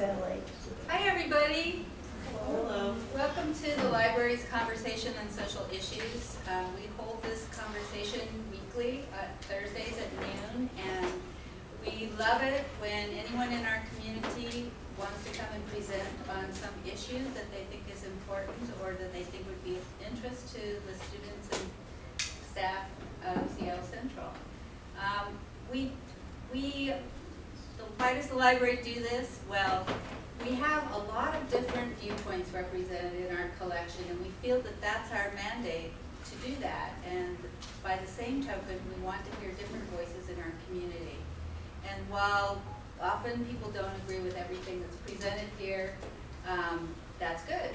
Hi, everybody. Hello. Welcome to the library's Conversation on Social Issues. Uh, we hold this conversation weekly, uh, Thursdays at noon, and we love it when anyone in our community wants to come and present on some issue that they think is important or that they think would be of interest to the students and staff of Seattle Central. Um, we, we, so why does the library do this? Well, we have a lot of different viewpoints represented in our collection, and we feel that that's our mandate to do that. And by the same token, we want to hear different voices in our community. And while often people don't agree with everything that's presented here, um, that's good.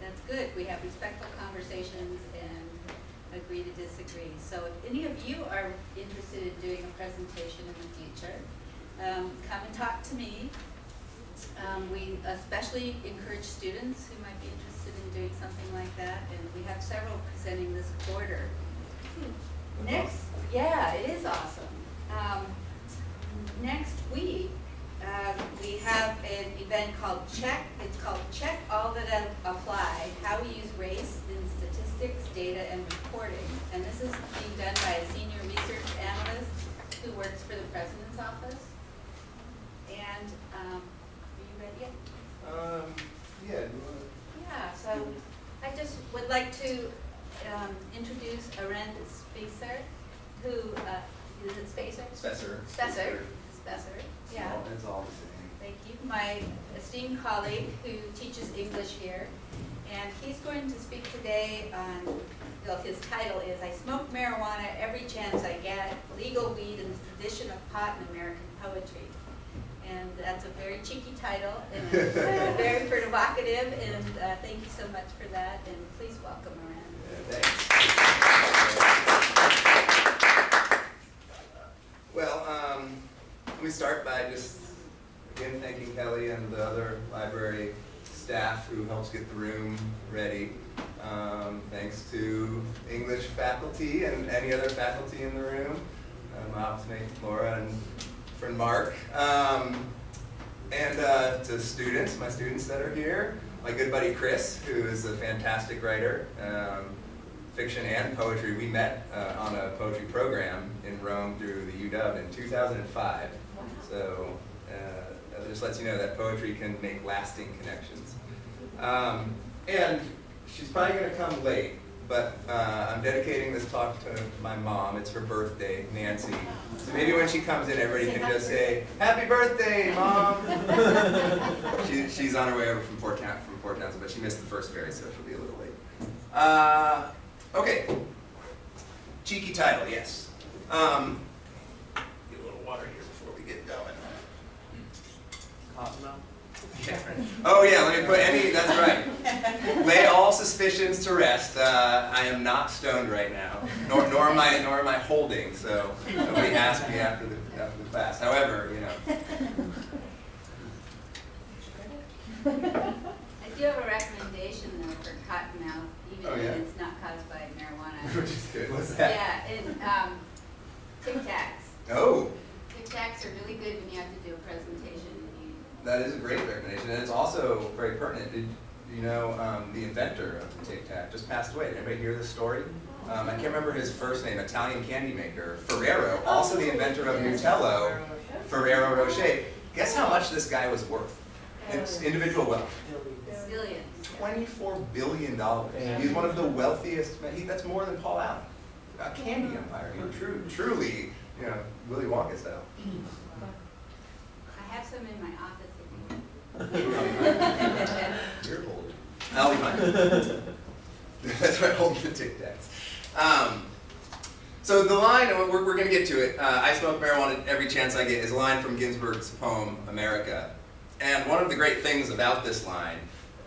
That's good. We have respectful conversations and agree to disagree. So if any of you are interested in doing a presentation in the future, um, come and talk to me. Um, we especially encourage students who might be interested in doing something like that, and we have several presenting this quarter. Next, yeah, it is awesome. Um, next week, um, we have an event called Check, it's called Check All That Apply, How We Use Race in Statistics, Data, and Reporting. And this is being done by a senior research analyst who works for the president's office. And, um, are you ready yet? Um, yeah, do you wanna- Yeah, so I just would like to um, introduce Arend Spacer, who, uh, is it Spacer? Spencer. Spesser, Spesser, yeah. It's all the same. Thank you. My esteemed colleague who teaches English here. And he's going to speak today on, well, his title is I Smoke Marijuana Every Chance I Get, Legal Weed and the Tradition of Pot in American Poetry. And that's a very cheeky title and very provocative and uh, thank you so much for that and please welcome. Yeah, thanks. Well, um, let me start by just, again, thanking Kelly and the other library staff who helps get the room ready. Um, thanks to English faculty and any other faculty in the room, uh, my office mate Laura and friend Mark. Um, and uh, to students, my students that are here, my good buddy Chris, who is a fantastic writer, um, fiction and poetry. We met uh, on a poetry program in Rome through the UW in 2005. So uh, that just lets you know that poetry can make lasting connections. Um, and she's probably going to come late, but uh, I'm dedicating this talk to my mom. It's her birthday, Nancy. So maybe when she comes in, everybody can just say, "Happy birthday, mom!" she, she's on her way over from Port Town, from Port Townsend, but she missed the first ferry, so she'll be a little late. Uh, okay. Cheeky title, yes. Um, get a little water here before we get going. Cottonmouth? Yeah. Oh yeah, let me put any, that's right. Lay all suspicions to rest. Uh, I am not stoned right now, nor, nor am I, nor am I holding, so nobody asked me after the, after the class. However, you know, I do have a recommendation though for cottonmouth, even Oh, if it's not caused by marijuana. which is good, what's that? Yeah, and, um, Tic Tacs. Oh, Tic Tacs are really good when you have to do a presentation that is a great recommendation, and it's also very pertinent. Did you know um, the inventor of the Tic Tac just passed away? Did anybody hear this story? Um, I can't remember his first name, Italian candy maker, Ferrero, also the inventor of Nutella, Ferrero Rocher. Guess how much this guy was worth? It's individual wealth. zillions. Twenty-four billion dollars. He's one of the wealthiest, men- he, that's more than Paul Allen. A candy empire, he true, truly, you know, Willy Wonka style. I have some in my office if you You're. I'll be fine. That's right, holding the Tic Tacs. Um, so the line, we're, we're going to get to it, uh, I smoke marijuana every chance I get, is a line from Ginsberg's poem, America. And one of the great things about this line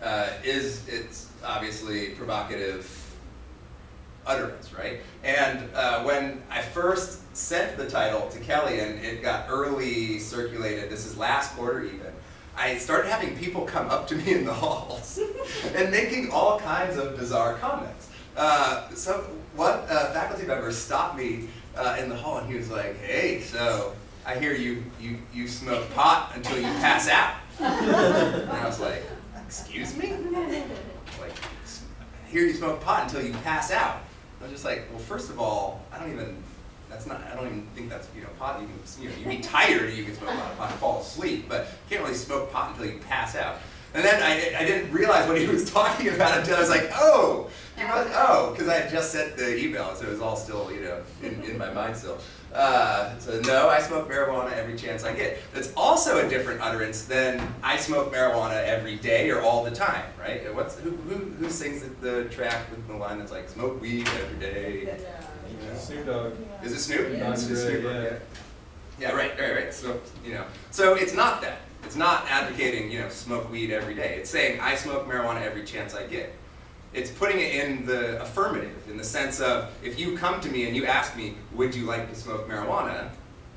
uh, is it's obviously provocative utterance, right? And uh, when I first sent the title to Kelly and it got early circulated, this is last quarter even, I started having people come up to me in the halls and making all kinds of bizarre comments. Uh, so one uh, faculty member stopped me uh, in the hall and he was like, hey, so I hear you, you, you smoke pot until you pass out. And I was like, excuse me? Like, s- hear you smoke pot until you pass out. I was just like, well, first of all, I don't even, that's not, I don't even think that's, you know, pot, you can, you know, you be tired, you can smoke a lot of pot and fall asleep, but you can't really smoke pot until you pass out. And then I, I didn't realize what he was talking about until I was like, oh, you know, oh, because I had just sent the email, so it was all still, you know, in, in my mind still. Uh, so no, I smoke marijuana every chance I get. That's also a different utterance than I smoke marijuana every day or all the time, right? What's who who, who sings the, the track with the line that's like smoke weed every day? You Snoop Dogg. Is it Snoop? Yeah. It's Snoop, yeah. yeah. Yeah, right, right, right. So you know, so it's not that. It's not advocating you know smoke weed every day. It's saying I smoke marijuana every chance I get. It's putting it in the affirmative, in the sense of if you come to me and you ask me, would you like to smoke marijuana?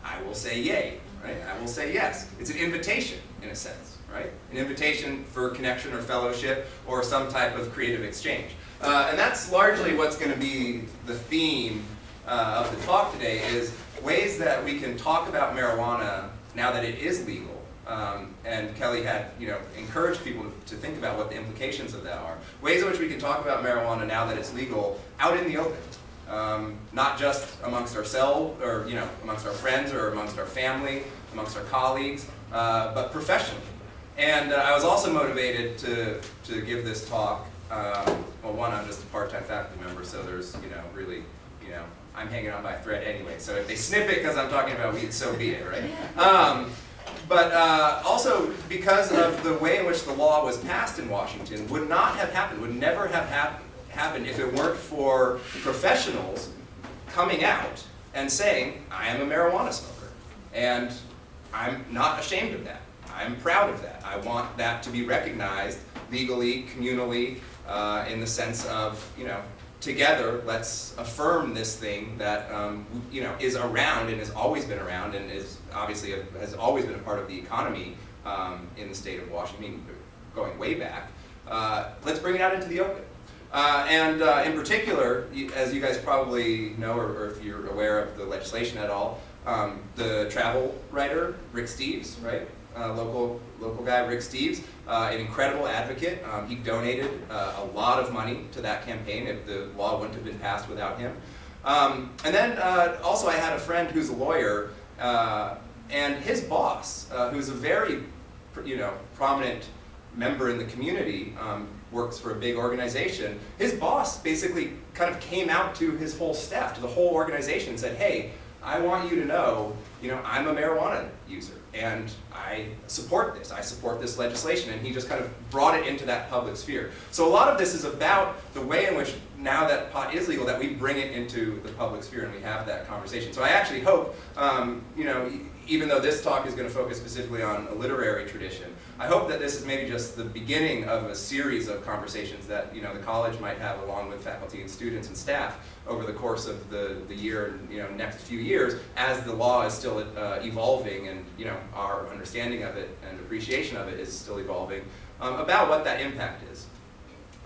I will say yay, right? I will say yes. It's an invitation in a sense, right? An invitation for connection or fellowship or some type of creative exchange. Uh, and that's largely what's going to be the theme uh, of the talk today is ways that we can talk about marijuana now that it is legal. Um, and Kelly had, you know, encouraged people to, think about what the implications of that are. Ways in which we can talk about marijuana now that it's legal out in the open. Um, not just amongst ourselves or, you know, amongst our friends or amongst our family, amongst our colleagues, uh, but professionally. And uh, I was also motivated to, to give this talk. Um, well, one, I'm just a part-time faculty member, so there's, you know, really, you know, I'm hanging on by a thread anyway. So if they snip it because I'm talking about weed, so be it, right? Um, but uh, also because of the way in which the law was passed in Washington would not have happened, would never have hap happened if it weren't for professionals coming out and saying, I am a marijuana smoker. And I'm not ashamed of that. I'm proud of that. I want that to be recognized legally, communally, uh, in the sense of, you know, together, let's affirm this thing that, um, you know, is around and has always been around and is obviously a, has always been a part of the economy um, in the state of Washington, going way back. Uh, let's bring it out into the open. Uh, and uh, in particular, as you guys probably know, or, or if you're aware of the legislation at all, um, the travel writer, Rick Steves, right? Uh, local, local guy, Rick Steves, uh, an incredible advocate. Um, he donated uh, a lot of money to that campaign if the law wouldn't have been passed without him. Um, and then uh, also I had a friend who's a lawyer, uh, and his boss, uh, who's a very, you know, prominent member in the community, um, works for a big organization. His boss basically kind of came out to his whole staff, to the whole organization, and said, "Hey, I want you to know, you know, I'm a marijuana user, and I support this. I support this legislation." And he just kind of brought it into that public sphere. So a lot of this is about the way in which now that pot is legal, that we bring it into the public sphere and we have that conversation. So I actually hope, um, you know, even though this talk is going to focus specifically on a literary tradition, I hope that this is maybe just the beginning of a series of conversations that you know the college might have along with faculty and students and staff over the course of the, the year and you know next few years as the law is still uh, evolving and you know our understanding of it and appreciation of it is still evolving um, about what that impact is.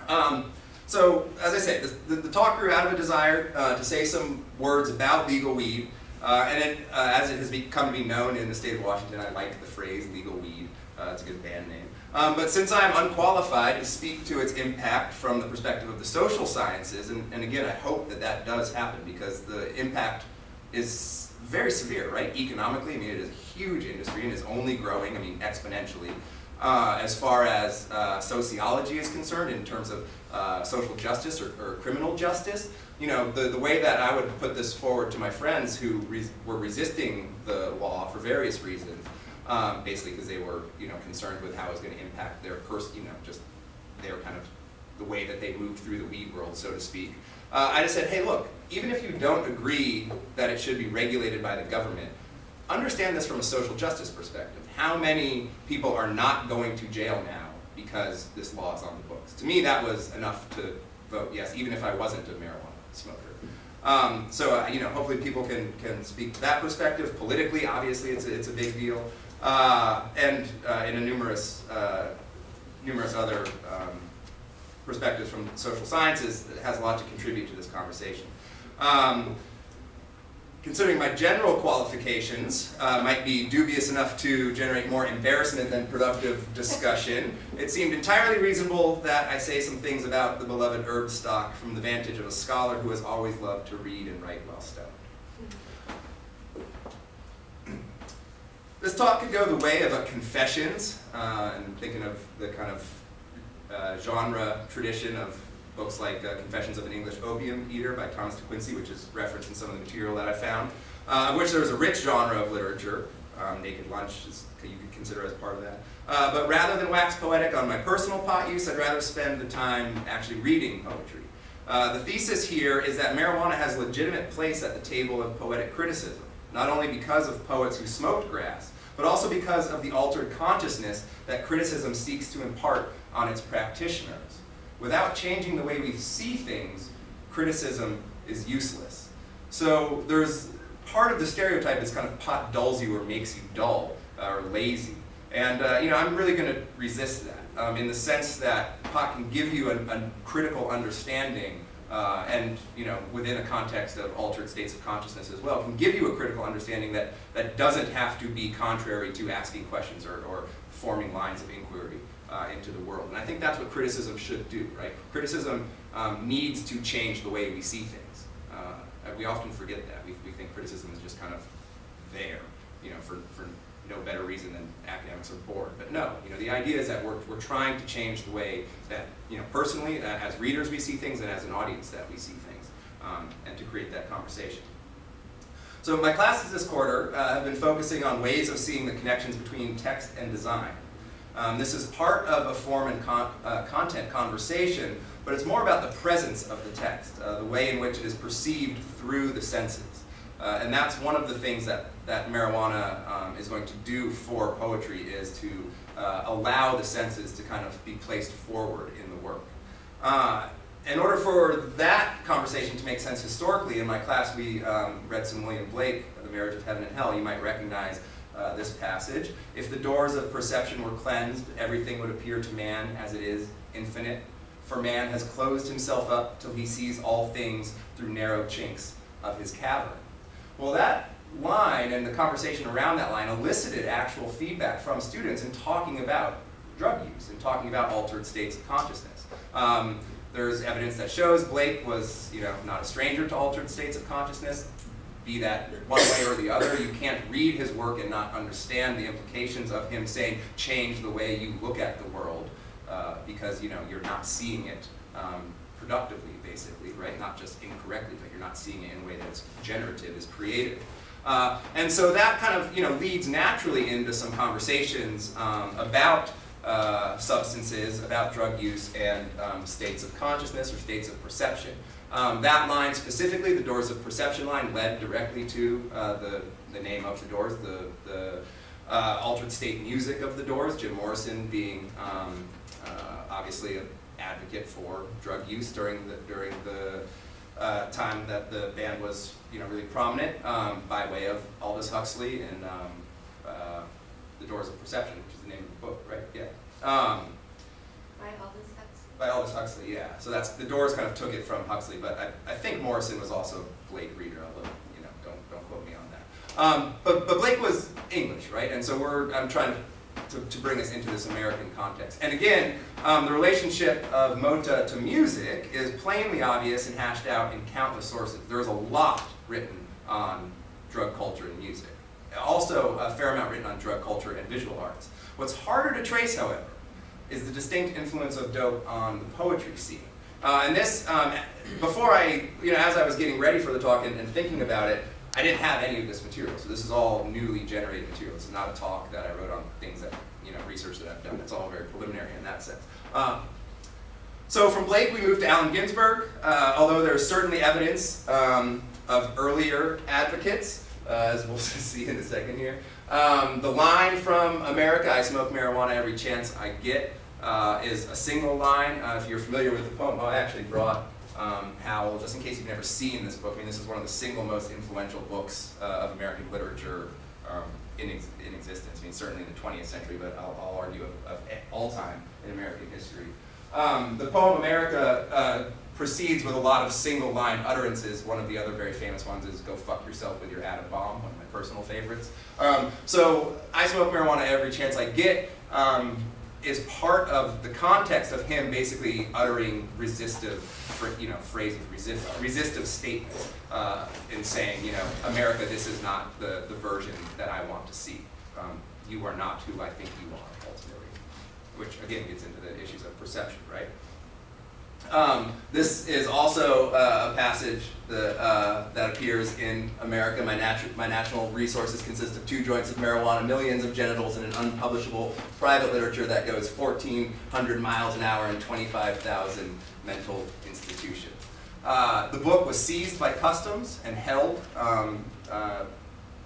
Um, so, as I say, the, the, the talk grew out of a desire uh, to say some words about legal weed, uh, and it, uh, as it has become to be known in the state of Washington, I like the phrase legal weed. Uh, it's a good band name. Um, but since I am unqualified to speak to its impact from the perspective of the social sciences, and, and again, I hope that that does happen because the impact is very severe, right? Economically, I mean, it is a huge industry and is only growing, I mean, exponentially. Uh, as far as uh, sociology is concerned, in terms of uh, social justice or, or criminal justice, you know, the, the way that I would put this forward to my friends who were resisting the law for various reasons, um, basically because they were, you know, concerned with how it was going to impact their person, you know, just their kind of the way that they moved through the weed world, so to speak. Uh, I just said, hey, look, even if you don't agree that it should be regulated by the government, understand this from a social justice perspective. How many people are not going to jail now because this law is on the books? To me, that was enough to vote yes, even if I wasn't a marijuana smoker. Um, so, uh, you know, hopefully people can, can speak to that perspective. Politically, obviously, it's a, it's a big deal. Uh, and uh, in a numerous, uh, numerous other um, perspectives from social sciences, it has a lot to contribute to this conversation. Um, considering my general qualifications uh, might be dubious enough to generate more embarrassment than productive discussion, it seemed entirely reasonable that I say some things about the beloved herb stock from the vantage of a scholar who has always loved to read and write while stoned. This talk could go the way of a confessions, uh, and thinking of the kind of uh, genre tradition of books like uh, Confessions of an English Opium Eater by Thomas de Quincey, which is referenced in some of the material that I found, uh, of which there is a rich genre of literature. Um, Naked Lunch is, you could consider as part of that. Uh, but rather than wax poetic on my personal pot use, I'd rather spend the time actually reading poetry. Uh, the thesis here is that marijuana has a legitimate place at the table of poetic criticism, not only because of poets who smoked grass, but also because of the altered consciousness that criticism seeks to impart on its practitioners. Without changing the way we see things, criticism is useless. So there's part of the stereotype is kind of pot dulls you or makes you dull uh, or lazy. And uh, you know, I'm really going to resist that um, in the sense that pot can give you a, a critical understanding uh, and you know, within a context of altered states of consciousness as well, can give you a critical understanding that, that doesn't have to be contrary to asking questions or, or forming lines of inquiry uh, into the world. And I think that's what criticism should do, right? Criticism um, needs to change the way we see things. Uh, we often forget that. We, we think criticism is just kind of there, you know, for, for no better reason than academics are bored. But no, you know, the idea is that we're, we're trying to change the way that, you know, personally, uh, as readers we see things and as an audience that we see things, um, and to create that conversation. So my classes this quarter uh, have been focusing on ways of seeing the connections between text and design. Um, this is part of a form and con uh, content conversation, but it's more about the presence of the text, uh, the way in which it is perceived through the senses. Uh, and that's one of the things that, that marijuana um, is going to do for poetry is to uh, allow the senses to kind of be placed forward in the work. Uh, in order for that conversation to make sense historically, in my class we um, read some William Blake, The Marriage of Heaven and Hell. You might recognize uh, this passage. If the doors of perception were cleansed, everything would appear to man as it is, infinite. For man has closed himself up till he sees all things through narrow chinks of his cavern. Well, that line and the conversation around that line elicited actual feedback from students in talking about drug use and talking about altered states of consciousness. Um, there's evidence that shows Blake was, you know, not a stranger to altered states of consciousness, be that one way or the other. You can't read his work and not understand the implications of him saying, change the way you look at the world, uh, because, you know, you're not seeing it um, productively, basically, right? Not just incorrectly, but you're not seeing it in a way that's generative, is creative. Uh, and so that kind of you know leads naturally into some conversations um, about uh, substances, about drug use, and um, states of consciousness or states of perception. Um, that line specifically, the Doors of Perception line, led directly to uh, the, the name of the Doors, the, the uh, altered state music of the Doors, Jim Morrison being um, uh, obviously an advocate for drug use during the, during the uh, time that the band was you know, really prominent um, by way of Aldous Huxley and um, uh, The Doors of Perception, which is the name of the book, right? Yeah. Um, by Aldous? By Aldous Huxley, yeah. So that's, the Doors kind of took it from Huxley, but I, I think Morrison was also a Blake reader, although, you know, don't, don't quote me on that. Um, but, but Blake was English, right? And so we're, I'm trying to to, bring us into this American context. And again, um, the relationship of Mota to music is plainly obvious and hashed out in countless sources. There's a lot written on drug culture and music. Also, a fair amount written on drug culture and visual arts. What's harder to trace, however, is the distinct influence of dope on the poetry scene. Uh, and this, um, before I, you know, as I was getting ready for the talk and, and thinking about it, I didn't have any of this material, so this is all newly generated material. It's not a talk that I wrote on things that, you know, research that I've done. It's all very preliminary in that sense. Um, so from Blake, we moved to Allen Ginsberg, uh, although there's certainly evidence um, of earlier advocates, uh, as we'll see in a second here. Um, the line from America, I smoke marijuana every chance I get, uh, is a single line. Uh, if you're familiar with the poem, I actually brought um, Howl, just in case you've never seen this book, I mean, this is one of the single most influential books uh, of American literature um, in, ex in existence. I mean, certainly in the 20th century, but I'll, I'll argue of, of, all time in American history. Um, the poem America uh, proceeds with a lot of single line utterances. One of the other very famous ones is "Go fuck yourself with your atom bomb," one of my personal favorites. Um, so I smoke marijuana every chance I get. Um, is part of the context of him basically uttering resistive, you know, phrases, resist, resistive statements, uh, in saying, you know, America, this is not the, the version that I want to see. Um, you are not who I think you are, ultimately. Which again gets into the issues of perception, right? Um, this is also uh, a passage that, uh, that appears in America. My, natu my national resources consist of two joints of marijuana, millions of genitals, and an unpublishable private literature that goes 1,400 miles an hour and 25,000 mental institutions. Uh, the book was seized by customs and held, um, uh,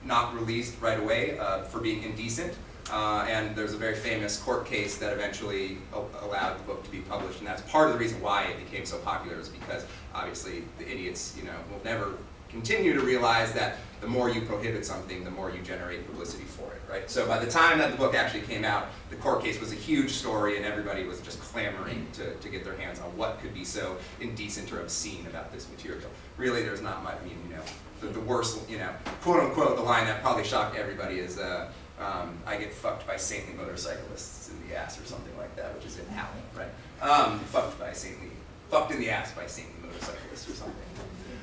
not released right away uh, for being indecent. Uh, and there's a very famous court case that eventually allowed the book to be published, and that's part of the reason why it became so popular is because obviously the idiots, you know, will never continue to realize that the more you prohibit something, the more you generate publicity for it, right? So by the time that the book actually came out, the court case was a huge story and everybody was just clamoring to, to get their hands on what could be so indecent or obscene about this material. Really, there's not much, I mean, you know, the, the worst, you know, quote unquote, the line that probably shocked everybody is, uh, um, I get fucked by saintly motorcyclists in the ass or something like that, which is in hell, right? Um, fucked by saintly, fucked in the ass by saintly motorcyclists or something.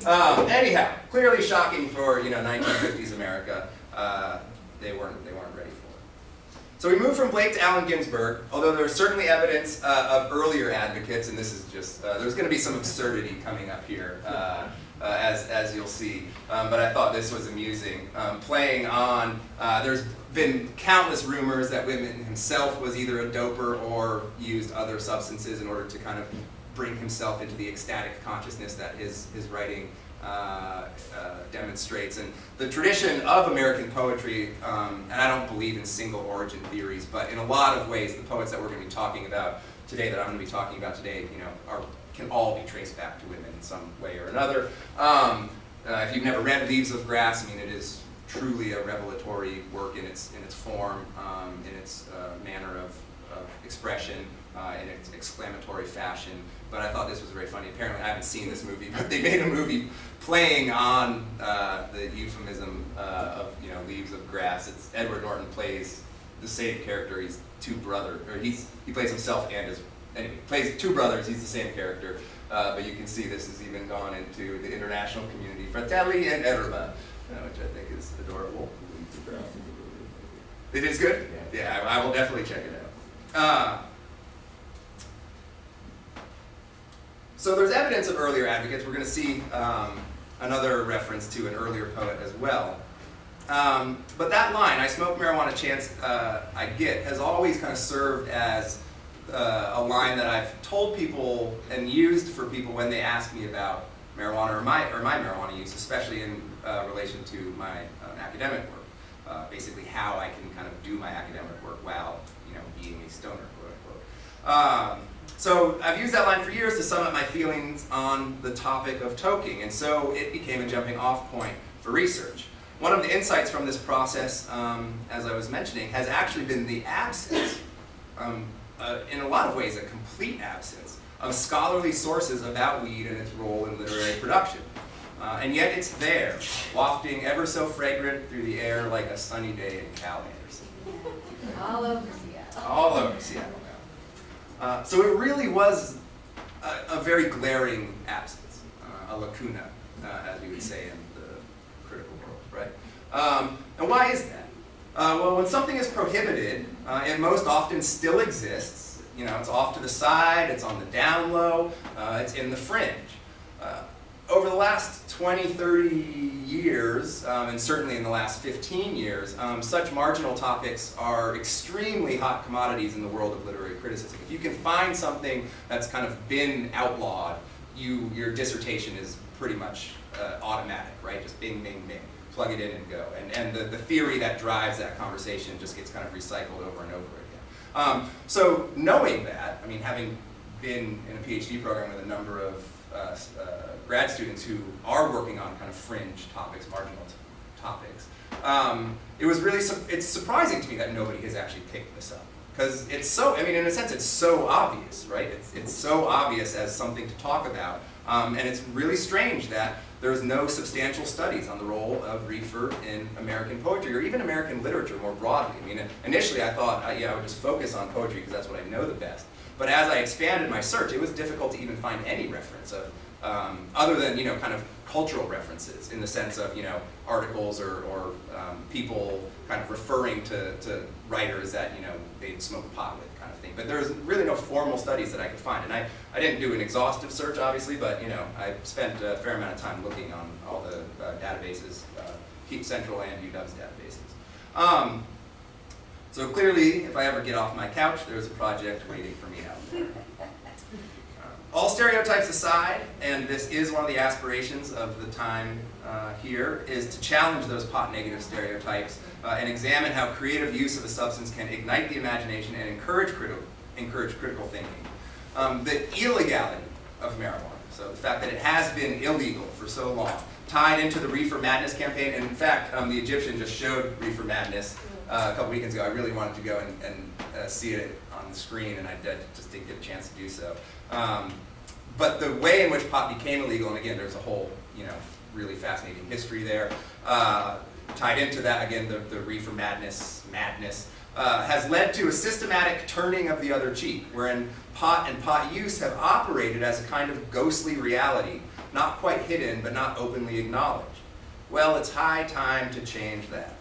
Um, anyhow, clearly shocking for you know 1950s America. Uh, they weren't they weren't ready for it. So we move from Blake to Allen Ginsberg, although there's certainly evidence uh, of earlier advocates, and this is just uh, there's going to be some absurdity coming up here. Uh, uh, as, as you'll see. Um, but I thought this was amusing. Um, playing on, uh, there's been countless rumors that Whitman himself was either a doper or used other substances in order to kind of bring himself into the ecstatic consciousness that his, his writing uh, uh, demonstrates. And the tradition of American poetry, um, and I don't believe in single origin theories, but in a lot of ways, the poets that we're going to be talking about today, that I'm going to be talking about today, you know, are, can all be traced back to Whitman in some way or another. Um, uh, if you've never read Leaves of Grass, I mean, it is truly a revelatory work in its, in its form, um, in its uh, manner of, of expression, uh, in its exclamatory fashion. But I thought this was very funny. Apparently I haven't seen this movie, but they made a movie playing on uh, the euphemism uh, of you know leaves of grass. It's Edward Norton plays the same character. He's two brothers, or he's he plays himself and his anyway plays two brothers. He's the same character. Uh, but you can see this has even gone into the international community. Fratelli and Erba which I think is adorable. It is good? Yeah, I, I will definitely check it out. Uh, so there's evidence of earlier advocates. We're going to see um, another reference to an earlier poet as well. Um, but that line, I smoke marijuana chance uh, I get, has always kind of served as uh, a line that I've told people and used for people when they ask me about marijuana or my, or my marijuana use, especially in uh, relation to my uh, academic work. Uh, basically how I can kind of do my academic work while you know being a stoner, quote unquote. Um, so I've used that line for years to sum up my feelings on the topic of toking, and so it became a jumping off point for research. One of the insights from this process, um, as I was mentioning, has actually been the absence, um, uh, in a lot of ways a complete absence, of scholarly sources about weed and its role in literary production. Uh, and yet it's there, wafting ever so fragrant through the air like a sunny day in Cal Anderson. All over Seattle. All over Seattle uh, so it really was a, a very glaring absence, uh, a lacuna, uh, as we would say in the critical world, right? Um, and why is that? Uh, well, when something is prohibited, uh, it most often still exists. You know, it's off to the side, it's on the down low, it's in the fringe over the last 20, 30 years, um, and certainly in the last 15 years, um, such marginal topics are extremely hot commodities in the world of literary criticism. If you can find something that's kind of been outlawed, you, your dissertation is pretty much uh, automatic, right? Just bing, bing, bing. Plug it in and go. And, and the, the theory that drives that conversation just gets kind of recycled over and over again. Um, so knowing that, I mean, having been in a PhD program with a number of uh, uh, grad students who are working on kind of fringe topics, marginal topics, um, it was really, su it's surprising to me that nobody has actually picked this up. Because it's so, I mean, in a sense, it's so obvious, right? It's, it's so obvious as something to talk about Um, and it's really strange that there's no substantial studies on the role of reefer in American poetry or even American literature more broadly. I mean, initially I thought, uh, yeah, I would just focus on poetry because that's what I know the best. But as I expanded my search, it was difficult to even find any reference of, um, other than, you know, kind of cultural references in the sense of, you know, articles or, or um, people kind of referring to, to writers that, you know, they'd smoke pot with kind of thing. But there's really no formal studies that I could find. And I, I didn't do an exhaustive search, obviously, but, you know, I spent a fair amount of time looking on all the uh, databases, uh, Keep Central and UW's databases. Um, so clearly, if I ever get off my couch, there's a project waiting for me out there. All stereotypes aside, and this is one of the aspirations of the time uh, here, is to challenge those pot negative stereotypes uh, and examine how creative use of a substance can ignite the imagination and encourage, critical encourage critical thinking. Um, the illegality of marijuana, so the fact that it has been illegal for so long, tied into the Reefer Madness campaign, and in fact, um, the Egyptian just showed Reefer Madness uh, a couple weekends ago. I really wanted to go and, and uh, see it the screen, and I did, just didn't get a chance to do so. Um, but the way in which pot became illegal, and again, there's a whole, you know, really fascinating history there. Uh, tied into that, again, the, the reefer madness, madness, uh, has led to a systematic turning of the other cheek, wherein pot and pot use have operated as a kind of ghostly reality, not quite hidden, but not openly acknowledged. Well, it's high time to change that.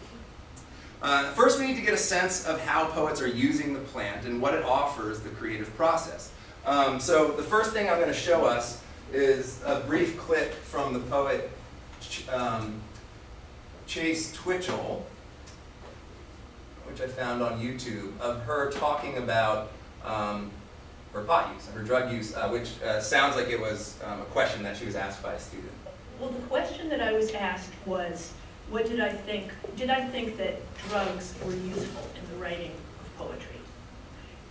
Uh, first, we need to get a sense of how poets are using the plant and what it offers the creative process. Um, so the first thing I'm going to show us is a brief clip from the poet um, Chase Twichell, which I found on YouTube, of her talking about um, her pot use, her drug use, uh, which uh, sounds like it was um, a question that she was asked by a student. Well, the question that I was asked was, what did I think, did I think that drugs were useful in the writing of poetry?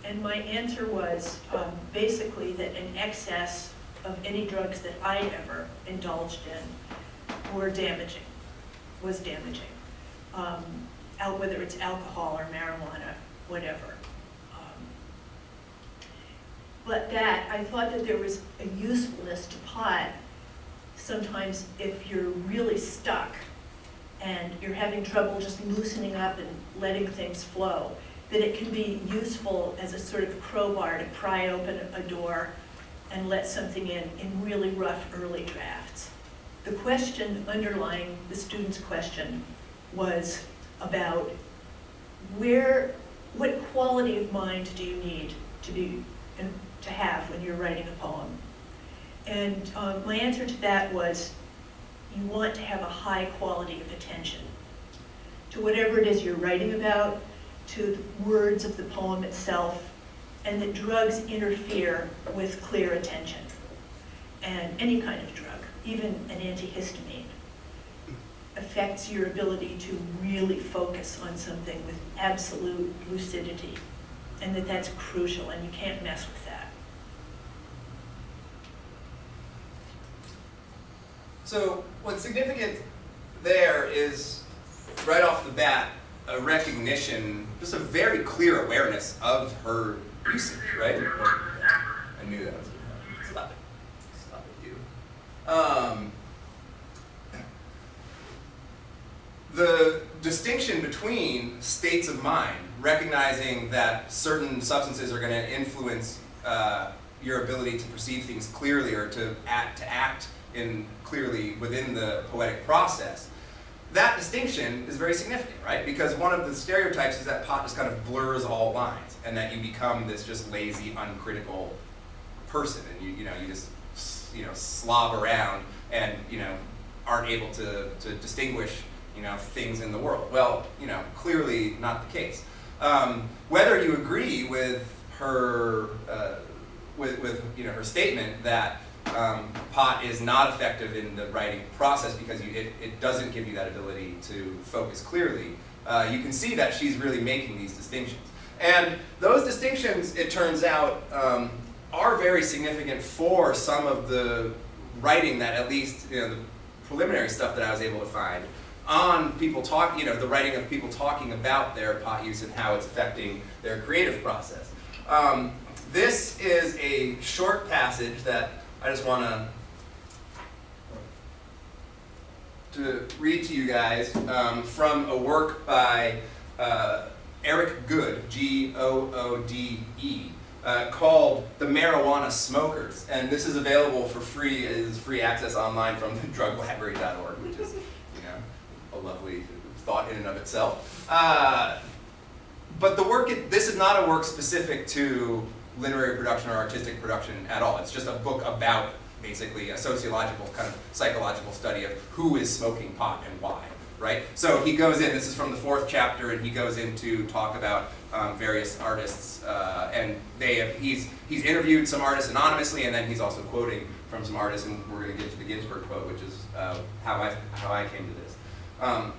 And my answer was um, basically that an excess of any drugs that I ever indulged in were damaging, was damaging. Um, whether it's alcohol or marijuana, whatever. Um, but that, I thought that there was a usefulness to pot sometimes if you're really stuck and you're having trouble just loosening up and letting things flow, that it can be useful as a sort of crowbar to pry open a door and let something in in really rough early drafts. The question underlying the student's question was about where, what quality of mind do you need to be, to have when you're writing a poem? And um, my answer to that was, you want to have a high quality of attention to whatever it is you're writing about, to the words of the poem itself, and that drugs interfere with clear attention. And any kind of drug, even an antihistamine, affects your ability to really focus on something with absolute lucidity. And that that's crucial, and you can't mess with that. So what's significant there is, right off the bat, a recognition, just a very clear awareness of her usage, right? I knew that was going to Stop it. Stop it, you. Um, the distinction between states of mind, recognizing that certain substances are going to influence uh, your ability to perceive things clearly or to act, to act in clearly within the poetic process, that distinction is very significant, right? Because one of the stereotypes is that pot just kind of blurs all lines and that you become this just lazy, uncritical person and you, you know, you just, you know, slob around and, you know, aren't able to, to distinguish, you know, things in the world. Well, you know, clearly not the case. Um, whether you agree with her, uh, with, with, you know, her statement that um, pot is not effective in the writing process because you, it, it doesn't give you that ability to focus clearly. Uh, you can see that she's really making these distinctions. And those distinctions, it turns out, um, are very significant for some of the writing that at least, you know, the preliminary stuff that I was able to find on people talk, you know, the writing of people talking about their pot use and how it's affecting their creative process. Um, this is a short passage that I just want to to read to you guys um, from a work by uh, Erich Goode, G-O-O-D-E, uh, called The Marijuana Smokers. And this is available for free, is free access online from druglibrary.org, which is, you know, a lovely thought in and of itself. Uh, but the work, it, this is not a work specific to literary production or artistic production at all. It's just a book about basically a sociological kind of psychological study of who is smoking pot and why, right? So he goes in, this is from the fourth chapter, and he goes in to talk about um, various artists, uh, and they have, he's, he's interviewed some artists anonymously, and then he's also quoting from some artists, and we're going to get to the Ginsberg quote, which is uh, how, I, how I came to this. Um,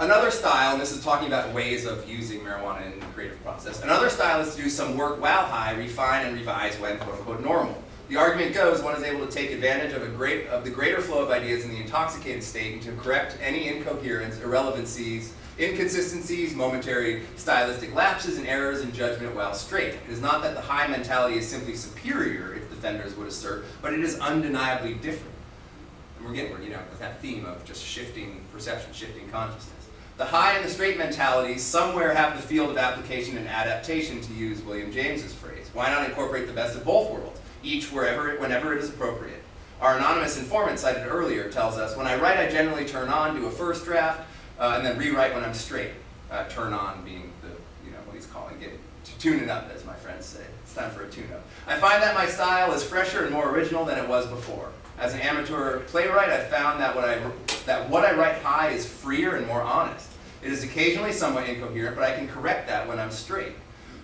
Another style, and this is talking about ways of using marijuana in the creative process, another style is to do some work while high, refine and revise when quote unquote normal. The argument goes one is able to take advantage of, a great, of the greater flow of ideas in the intoxicated state and to correct any incoherence, irrelevancies, inconsistencies, momentary stylistic lapses, and errors in judgment while straight. It is not that the high mentality is simply superior, if defenders would assert, but it is undeniably different. And we're getting, you know, with that theme of just shifting perception, shifting consciousness. The high and the straight mentalities somewhere have the field of application and adaptation, to use William James's phrase. Why not incorporate the best of both worlds, each wherever, whenever it is appropriate? Our anonymous informant cited earlier tells us, when I write, I generally turn on, do a first draft, uh, and then rewrite when I'm straight. Uh, turn on being the, you know, what he's calling it, to tune it up, as my friends say. It's time for a tune-up. I find that my style is fresher and more original than it was before. As an amateur playwright, I found that what I, that what I write high is freer and more honest. It is occasionally somewhat incoherent, but I can correct that when I'm straight.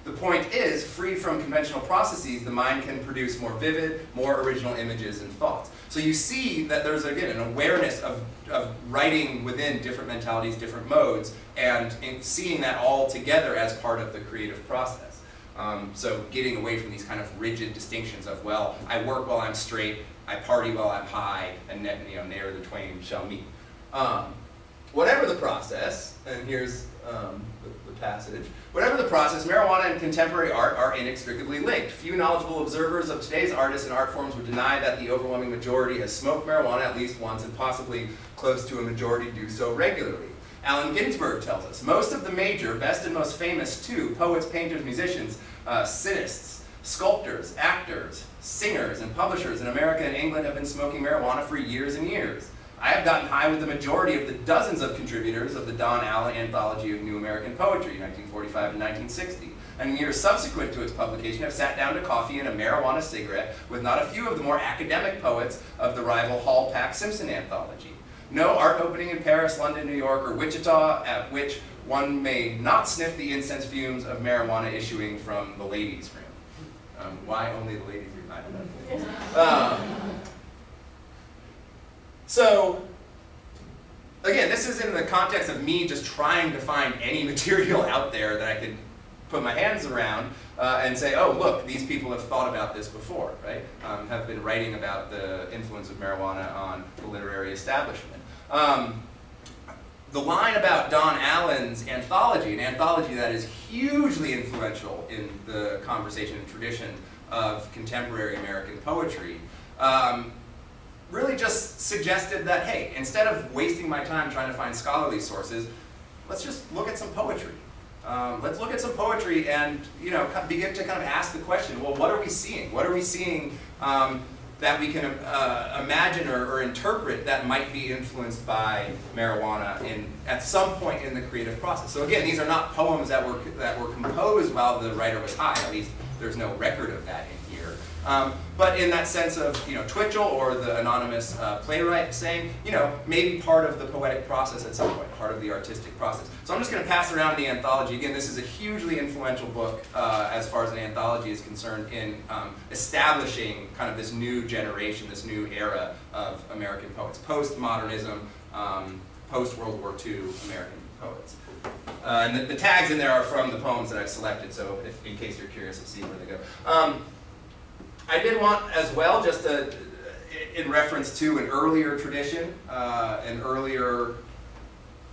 The point is, free from conventional processes, the mind can produce more vivid, more original images and thoughts. So you see that there's, again, an awareness of, of writing within different mentalities, different modes, and seeing that all together as part of the creative process. Um, so getting away from these kind of rigid distinctions of, well, I work while I'm straight, I party while I'm high, and you know, ne'er the twain shall meet. Um, whatever the process, and here's um, the, the, passage, whatever the process, marijuana and contemporary art are inextricably linked. Few knowledgeable observers of today's artists and art forms would deny that the overwhelming majority has smoked marijuana at least once and possibly close to a majority do so regularly. Allen Ginsberg tells us, most of the major, best and most famous too, poets, painters, musicians, uh, sculptors, actors, singers, and publishers in America and England have been smoking marijuana for years and years. I have gotten high with the majority of the dozens of contributors of the Don Allen Anthology of New American Poetry, 1945 and 1960. And years subsequent to its publication, I've sat down to coffee and a marijuana cigarette with not a few of the more academic poets of the rival Hall Pack Simpson anthology. No art opening in Paris, London, New York, or Wichita at which one may not sniff the incense fumes of marijuana issuing from the ladies' room. Um, why only the ladies' room? I don't know. Um, so, again, this is in the context of me just trying to find any material out there that I could put my hands around uh, and say, oh, look, these people have thought about this before, right? Um, have been writing about the influence of marijuana on the literary establishment. Um, the line about Don Allen's anthology, an anthology that is hugely influential in the conversation and tradition of contemporary American poetry, um, really just suggested that, hey, instead of wasting my time trying to find scholarly sources, let's just look at some poetry. Um, let's look at some poetry and you know begin to kind of ask the question, well, what are we seeing? What are we seeing um, that we can uh, imagine or, or, interpret that might be influenced by marijuana in, at some point in the creative process? So again, these are not poems that were, that were composed while the writer was high, at least there's no record of that. Um, but in that sense of, you know, Twichell or the anonymous uh, playwright saying, you know, maybe part of the poetic process at some point, part of the artistic process. So I'm just going to pass around the anthology. Again, this is a hugely influential book uh, as far as an anthology is concerned in um, establishing kind of this new generation, this new era of American poets, postmodernism, um, post-World War II American poets. Uh, and the, the, tags in there are from the poems that I've selected, so if, in case you're curious, you'll see where they go. Um, I did want as well, just in reference to an earlier tradition, uh, an earlier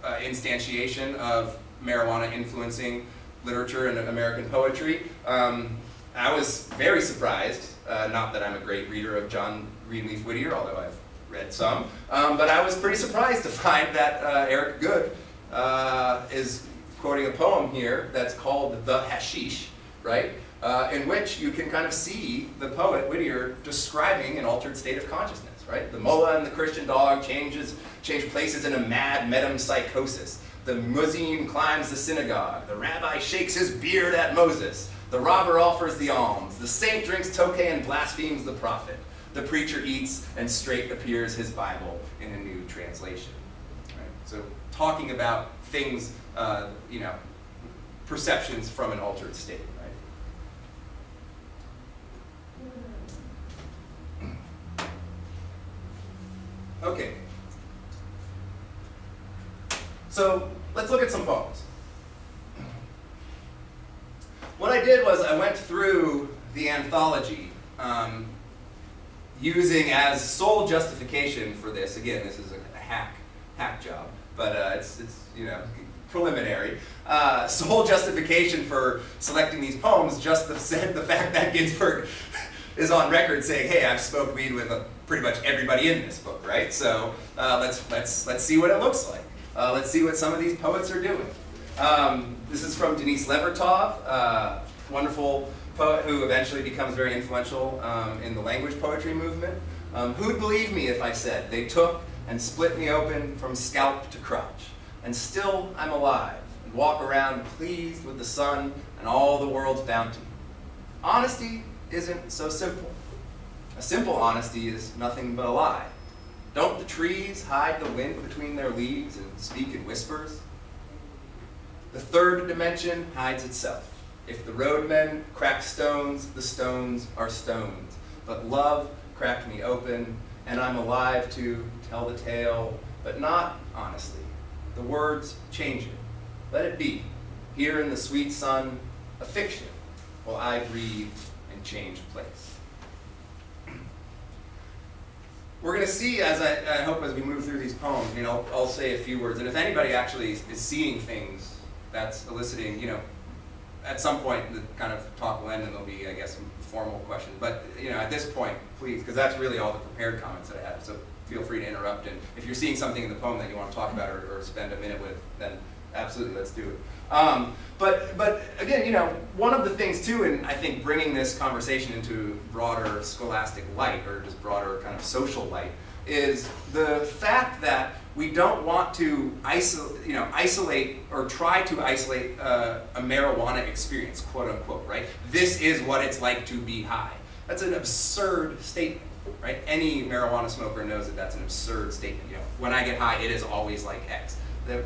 uh, instantiation of marijuana influencing literature and American poetry. Um, I was very surprised, uh, not that I'm a great reader of John Greenleaf Whittier, although I've read some, um, but I was pretty surprised to find that uh, Erich Goode uh, is quoting a poem here that's called The Hashish, right? Uh, in which you can kind of see the poet Whittier describing an altered state of consciousness, right? The mullah and the Christian dog changes, change places in a mad metempsychosis. The muezzin climbs the synagogue. The rabbi shakes his beard at Moses. The robber offers the alms. The saint drinks tokay and blasphemes the prophet. The preacher eats, and straight appears his Bible in a new translation. Right? So talking about things, uh, you know, perceptions from an altered state, right? Okay. So let's look at some poems. What I did was I went through the anthology um, using as sole justification for this. Again, this is a, a hack hack job, but uh, it's it's you know preliminary. Uh, sole justification for selecting these poems just the the fact that Ginsberg is on record saying, "Hey, I've smoked weed with uh, pretty much everybody in this book, right?" So uh, let's let's let's see what it looks like. Uh, let's see what some of these poets are doing. Um, this is from Denise Levertov, uh, wonderful poet who eventually becomes very influential um, in the language poetry movement. Um, who'd believe me if I said they took and split me open from scalp to crotch, and still I'm alive and walk around pleased with the sun and all the world's bounty. Honesty isn't so simple. A simple honesty is nothing but a lie. Don't the trees hide the wind between their leaves and speak in whispers? The third dimension hides itself. If the roadmen crack stones, the stones are stones. But love cracked me open, and I'm alive to tell the tale, but not honestly. The words change it. Let it be. Here in the sweet sun, a fiction, while I breathe and change place. We're going to see, as I, I, hope as we move through these poems, you know, I'll, say a few words, and if anybody actually is, is seeing things that's eliciting, you know, at some point the kind of talk will end and there'll be, I guess, some formal questions. But you know, at this point, please, because that's really all the prepared comments that I have. So feel free to interrupt. And if you're seeing something in the poem that you want to talk about or, or spend a minute with, then absolutely, let's do it. Um, but but again, you know, one of the things too, and I think bringing this conversation into broader scholastic light or just broader kind of social light, is the fact that we don't want to isolate, you know, isolate or try to isolate uh, a marijuana experience, quote unquote, right? This is what it's like to be high. That's an absurd statement, right? Any marijuana smoker knows that that's an absurd statement. You know, when I get high, it is always like X. That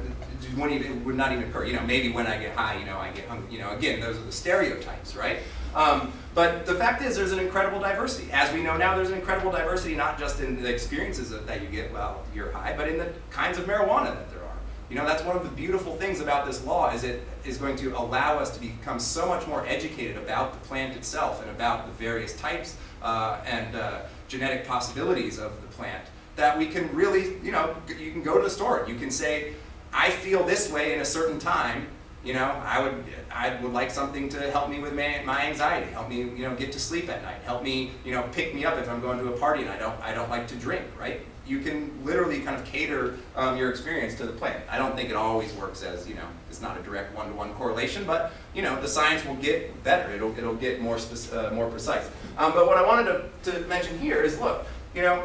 wouldn't even, would not even occur. You know, maybe when I get high, you know, I get hungry. You know, again, those are the stereotypes, right? Um, but the fact is, there's an incredible diversity. As we know now, there's an incredible diversity not just in the experiences that you get while you're high, but in the kinds of marijuana that there are. You know, that's one of the beautiful things about this law is it is going to allow us to become so much more educated about the plant itself and about the various types uh, and uh, genetic possibilities of the plant that we can really, you know, you can go to the store. You can say, I feel this way in a certain time, you know, I would, I would like something to help me with my, my anxiety, help me, you know, get to sleep at night, help me, you know, pick me up if I'm going to a party and I don't, I don't like to drink, right? You can literally kind of cater um, your experience to the plant. I don't think it always works as, you know, it's not a direct one-to-one -one correlation, but, you know, the science will get better. It'll, it'll get more, uh, more precise. Um, but what I wanted to, to mention here is, look, you know,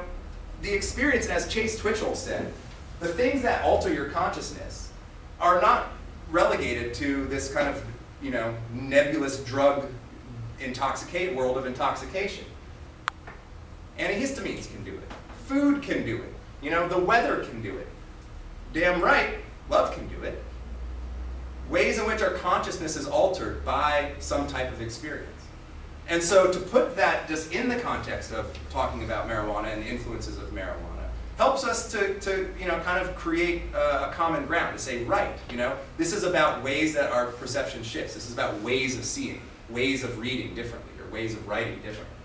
the experience, as Chase Twichell said, the things that alter your consciousness are not relegated to this kind of, you know, nebulous drug intoxicate world of intoxication. Antihistamines can do it. Food can do it. You know, the weather can do it. Damn right, love can do it. Ways in which our consciousness is altered by some type of experience. And so to put that just in the context of talking about marijuana and the influences of marijuana, helps us to, to you know, kind of create a, a, common ground to say, right, you know, this is about ways that our perception shifts. This is about ways of seeing, ways of reading differently, or ways of writing differently.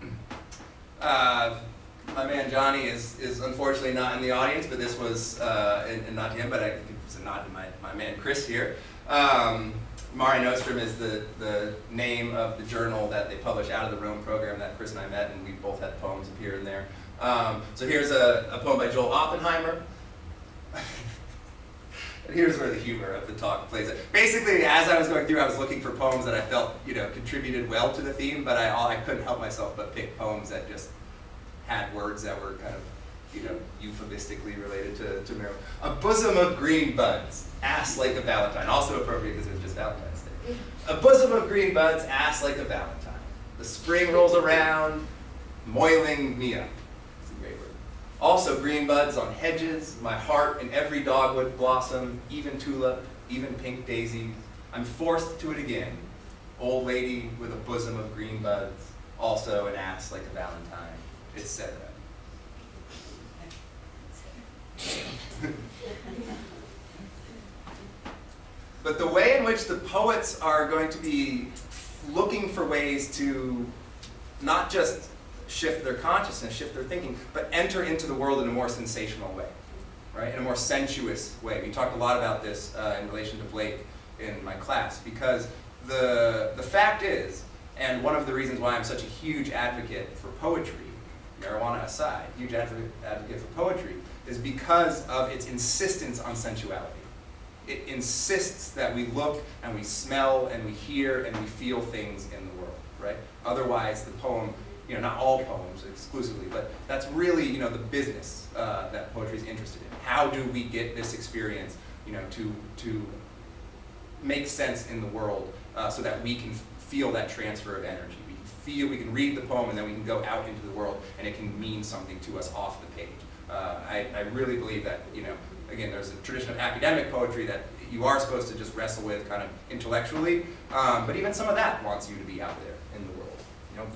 Uh, my man Johnny is, is unfortunately not in the audience, but this was, uh, and, and not him, but I, it was a nod to my, my man Chris here. Um, Nostrum is the, the name of the journal that they publish out of the Rome program that Chris and I met, and we both had poems appear in there. Um, so here's a, a poem by Joel Oppenheimer. and here's where the humor of the talk plays it. Basically, as I was going through, I was looking for poems that I felt, you know, contributed well to the theme, but I, I couldn't help myself but pick poems that just had words that were kind of, you know, euphemistically related to, to. A bosom of green buds, ass like a valentine. Also appropriate because it was just Valentine's Day. A bosom of green buds, ass like a valentine. The spring rolls around, moiling me up. It's a great word. Also green buds on hedges, my heart in every dogwood blossom, even tulip, even pink daisy. I'm forced to it again. Old lady with a bosom of green buds, also an ass like a valentine, etc. But the way in which the poets are going to be looking for ways to not just shift their consciousness, shift their thinking, but enter into the world in a more sensational way, right? In a more sensuous way. We talked a lot about this uh, in relation to Blake in my class, because the, the fact is, and one of the reasons why I'm such a huge advocate for poetry, marijuana aside, huge advocate, advocate for poetry, is because of its insistence on sensuality it insists that we look and we smell and we hear and we feel things in the world, right? Otherwise, the poem, you know, not all poems exclusively, but that's really, you know, the business uh, that poetry is interested in. How do we get this experience, you know, to, to make sense in the world uh, so that we can feel that transfer of energy. We can feel, we can read the poem and then we can go out into the world and it can mean something to us off the page. Uh, I, I really believe that, you know, again, there's a tradition of academic poetry that you are supposed to just wrestle with kind of intellectually, um, but even some of that wants you to be out there in the world. You know,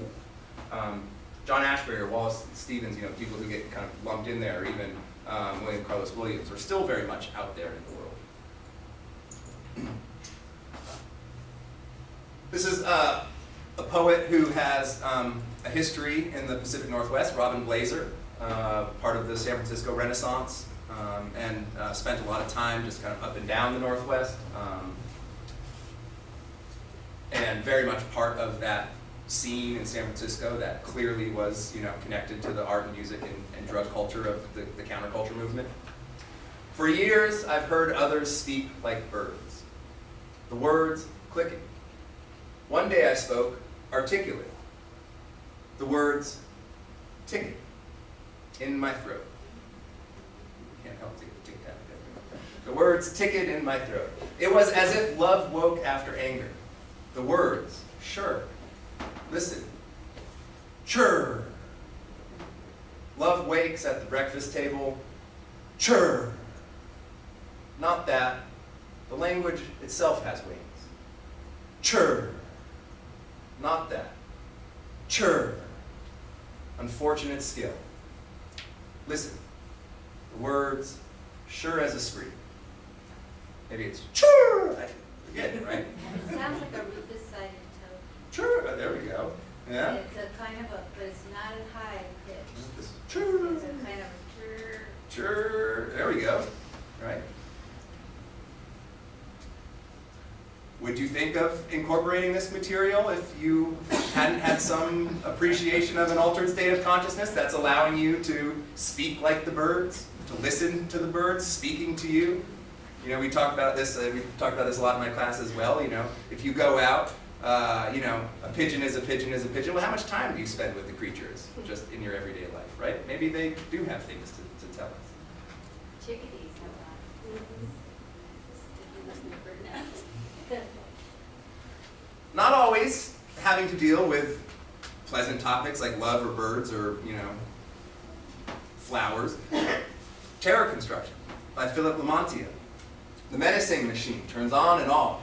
um, John Ashbery or Wallace Stevens, you know, people who get kind of lumped in there, or even um, William Carlos Williams, are still very much out there in the world. This is uh, a poet who has um, a history in the Pacific Northwest, Robin Blaser, uh, part of the San Francisco Renaissance um, and uh, spent a lot of time just kind of up and down the Northwest, um, and very much part of that scene in San Francisco that clearly was, you know, connected to the art and music and, and drug culture of the, the counterculture movement. For years, I've heard others speak like birds, the words clicking. One day I spoke articulate, the words ticking in my throat can't help to tick tap. The words ticket in my throat. It was as if love woke after anger. The words, sure. Listen. Chur. Love wakes at the breakfast table. Chur. Not that. The language itself has wings. Chur. Not that. Chur. Unfortunate skill. Listen. The words, sure as a scream. Maybe it's chur. I forget right? It sounds like a Rufus Chur. Oh, there we go. Yeah. It's a kind of a, but it's not a high pitch. This It's chur. a kind of a chur. Chur. There we go. Right. Would you think of incorporating this material if you hadn't had some appreciation of an altered state of consciousness that's allowing you to speak like the birds, to listen to the birds speaking to you? You know, we talk about this, uh, we talk about this a lot in my class as well, you know, if you go out, uh, you know, a pigeon is a pigeon is a pigeon, well how much time do you spend with the creatures just in your everyday life, right? Maybe they do have things to, to tell us. Chickadees have a lot. If you listen bird notes. not always having to deal with pleasant topics like love or birds or, you know, flowers. Terror Conduction by Philip Lamantia. The menacing machine turns on and off.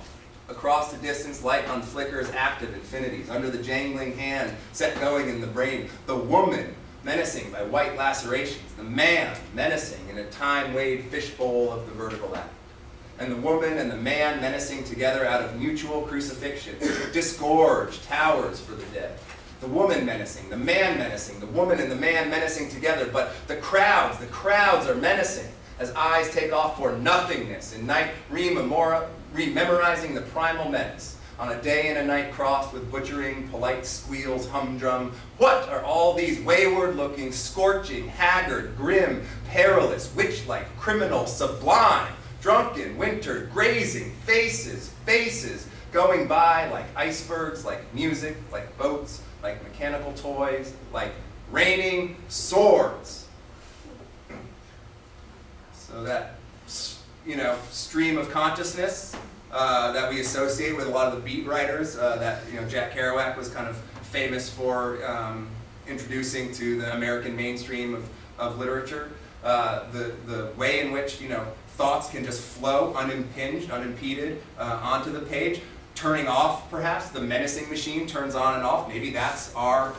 Across the distance, light on flickers, active infinities. Under the jangling hand, set going in the brain. The woman, menacing by white lacerations. The man, menacing in a time-weighed fishbowl of the vertical act and the woman and the man menacing together out of mutual crucifixion, disgorge towers for the dead. The woman menacing, the man menacing, the woman and the man menacing together, but the crowds, the crowds are menacing as eyes take off for nothingness in night re memora, rememorizing the primal menace. On a day and a night crossed with butchering, polite squeals, humdrum. What are all these wayward looking, scorching, haggard, grim, perilous, witch-like, criminal, sublime, drunken, wintered, grazing, faces, faces, going by like icebergs, like music, like boats, like mechanical toys, like raining swords. So that, you know, stream of consciousness uh, that we associate with a lot of the beat writers uh, that, you know, Jack Kerouac was kind of famous for um, introducing to the American mainstream of, of literature. Uh, the, the way in which, you know, thoughts can just flow unimpinged, unimpeded uh, onto the page, turning off perhaps, the menacing machine turns on and off. Maybe that's our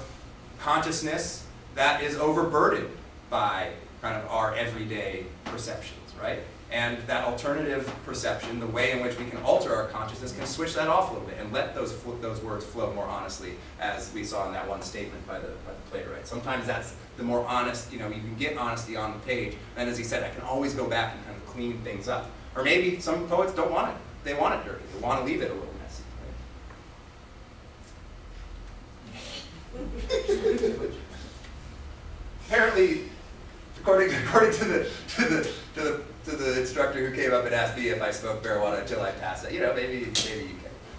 consciousness that is overburdened by kind of our everyday perceptions, right? And that alternative perception, the way in which we can alter our consciousness, can switch that off a little bit and let those, those words flow more honestly, as we saw in that one statement by the, by the playwright. Sometimes that's the more honest, you know, you can get honesty on the page, and as he said, I can always go back and kind of clean things up. Or maybe some poets don't want it, they want it dirty, they want to leave it a little messy, right? apparently, according, according to the to the to the to the instructor who came up and asked me if I smoked marijuana until I passed it, you know, maybe maybe you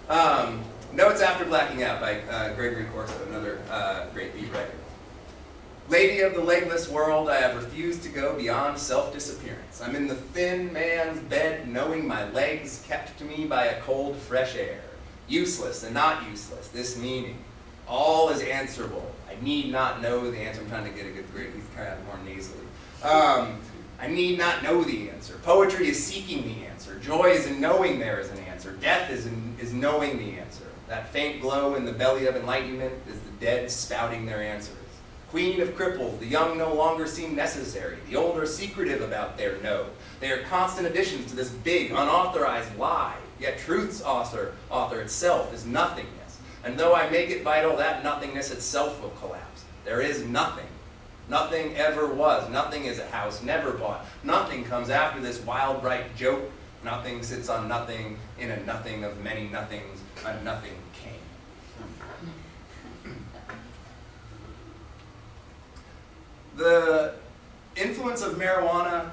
can. Um, Notes After Blacking Out by uh, Gregory Corso, another uh, great beat writer. Lady of the legless world, I have refused to go beyond self-disappearance. I'm in the thin man's bed, knowing my legs kept to me by a cold, fresh air. Useless and not useless, this meaning. All is answerable. I need not know the answer. I'm trying to get a good grade. He's kind of more nasally. Um, I need not know the answer. Poetry is seeking the answer. Joy is in knowing there is an answer. Death is in, is knowing the answer. That faint glow in the belly of enlightenment is the dead spouting their answers. Queen of cripples, the young no longer seem necessary. The old are secretive about their no. They are constant additions to this big, unauthorized lie. Yet truth's author, author itself is nothingness. And though I make it vital, that nothingness itself will collapse. There is nothing. Nothing ever was. Nothing is a house never bought. Nothing comes after this wild, bright joke. Nothing sits on nothing in a nothing of many nothings. A nothing came. The influence of marijuana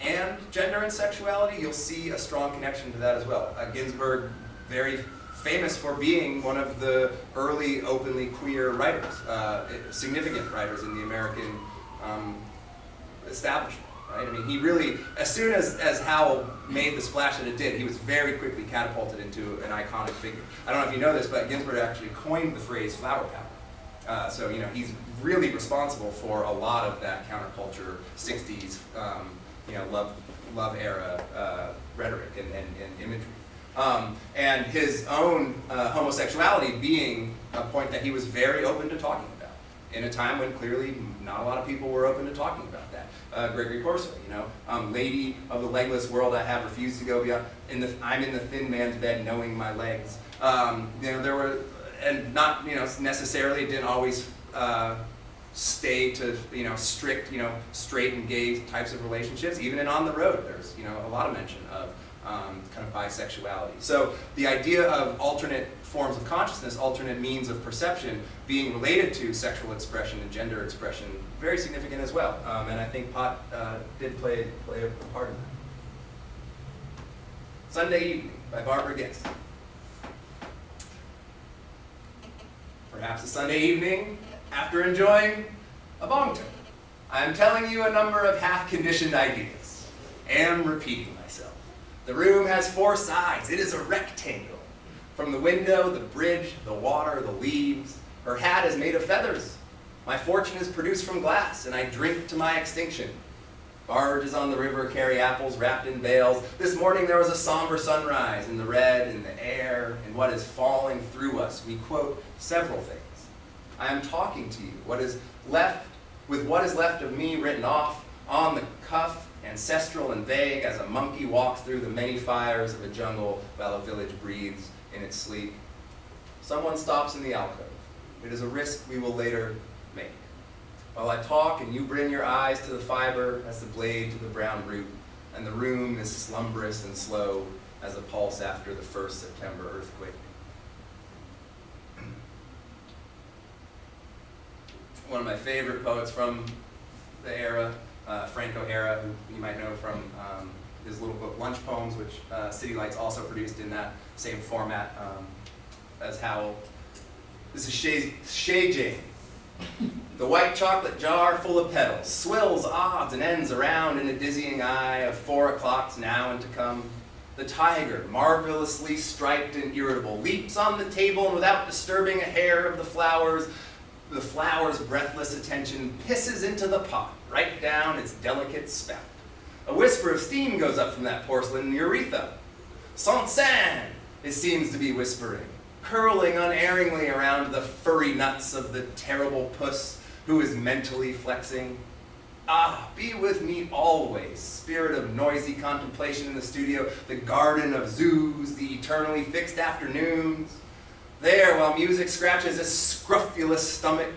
and gender and sexuality, you'll see a strong connection to that as well. Uh, Ginsberg, very famous for being one of the early openly queer writers, uh, significant writers in the American um, establishment. Right? I mean, he really, as soon as, as Howl made the splash that it did, he was very quickly catapulted into an iconic figure. I don't know if you know this, but Ginsberg actually coined the phrase flower power. Uh, so, you know, he's really responsible for a lot of that counterculture, 60s, um, you know, love, love era uh, rhetoric and, and, and imagery. Um, and his own uh, homosexuality being a point that he was very open to talking about in a time when clearly not a lot of people were open to talking about that. Uh, Gregory Corso, you know, um, lady of the legless world, I have refused to go beyond. In the, I'm in the thin man's bed, knowing my legs. Um, you know, there were, and not, you know, necessarily didn't always uh, stay to, you know, strict, you know, straight and gay types of relationships. Even in On the Road, there's, you know, a lot of mention of um, kind of bisexuality. So the idea of alternate forms of consciousness, alternate means of perception being related to sexual expression and gender expression, very significant as well. Um, and I think pot uh, did play, play a part in that. Sunday Evening by Barbara Guest. Perhaps a Sunday evening after enjoying a bong. I am telling you a number of half-conditioned ideas. Am repeating. The room has four sides. It is a rectangle. From the window, the bridge, the water, the leaves. Her hat is made of feathers. My fortune is produced from glass, and I drink to my extinction. Barges on the river carry apples wrapped in bales. This morning there was a somber sunrise in the red, in the air, in what is falling through us. We quote several things. I am talking to you. What is left, with what is left of me written off on the cuff, ancestral and vague, as a monkey walks through the many fires of a jungle while a village breathes in its sleep. Someone stops in the alcove. It is a risk we will later make. While I talk and you bring your eyes to the fiber as the blade to the brown root, and the room is slumberous and slow, as a pulse after the first September earthquake. One of my favorite poets from the era, uh, Frank O'Hara, who you might know from um, his little book Lunch Poems, which uh, City Lights also produced in that same format um, as Howl. This is Chez, Chez Jane. The white chocolate jar full of petals swills odds and ends around in the dizzying eye of four o'clocks now and to come. The tiger, marvelously striped and irritable, leaps on the table and without disturbing a hair of the flowers, the flower's breathless attention pisses into the pot, right down its delicate spout. A whisper of steam goes up from that porcelain urethra. Saint-Saëns, it seems to be whispering, curling unerringly around the furry nuts of the terrible puss who is mentally flexing. Ah, be with me always, spirit of noisy contemplation in the studio, the garden of zoos, the eternally fixed afternoons. There, while music scratches his scrofulous stomach,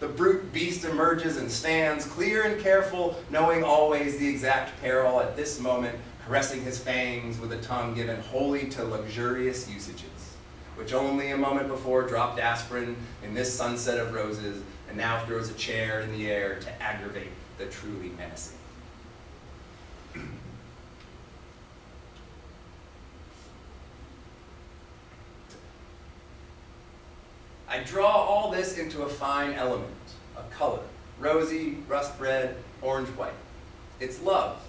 the brute beast emerges and stands, clear and careful, knowing always the exact peril at this moment, caressing his fangs with a tongue given wholly to luxurious usages, which only a moment before dropped aspirin in this sunset of roses, and now throws a chair in the air to aggravate the truly menacing. I draw all this into a fine element, a color, rosy, rust red, orange white. It's love.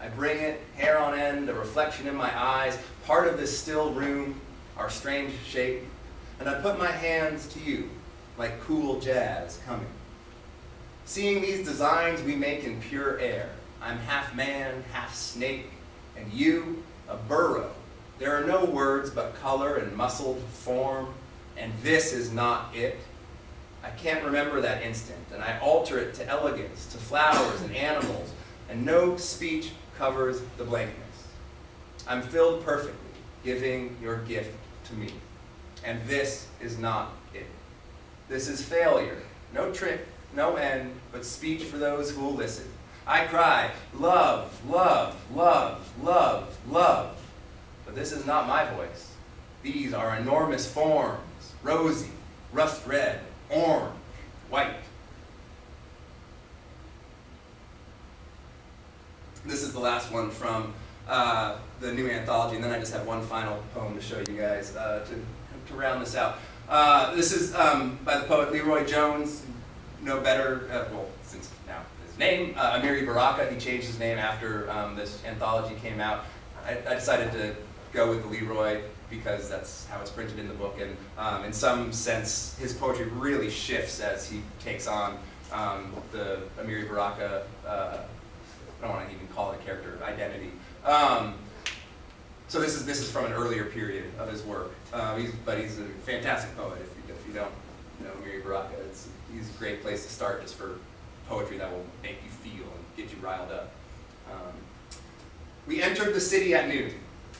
I bring it, hair on end, a reflection in my eyes, part of this still room, our strange shape, and I put my hands to you, like cool jazz coming. Seeing these designs we make in pure air, I'm half man, half snake, and you, a burrow. There are no words but color and muscled form, and this is not it. I can't remember that instant, and I alter it to elegance, to flowers and animals, and no speech covers the blankness. I'm filled perfectly, giving your gift to me. And this is not it. This is failure, no trick, no end, but speech for those who will listen. I cry, love, love, love, love, love. But this is not my voice. These are enormous forms, rosy, rust red, orange, white. This is the last one from uh, the new anthology, and then I just have one final poem to show you guys uh, to, to round this out. Uh, this is um, by the poet LeRoi Jones, no better, uh, well, since now his name, uh, Amiri Baraka, he changed his name after um, this anthology came out. I, I decided to go with the LeRoi because that's how it's printed in the book, and um, in some sense, his poetry really shifts as he takes on um, the Amiri Baraka, uh, I don't want to even call it a character, identity. Um, so this is, this is from an earlier period of his work, uh, he's, but he's a fantastic poet if you, if you don't know Amiri Baraka. It's, he's a great place to start just for poetry that will make you feel and get you riled up. Um, we entered the city at noon.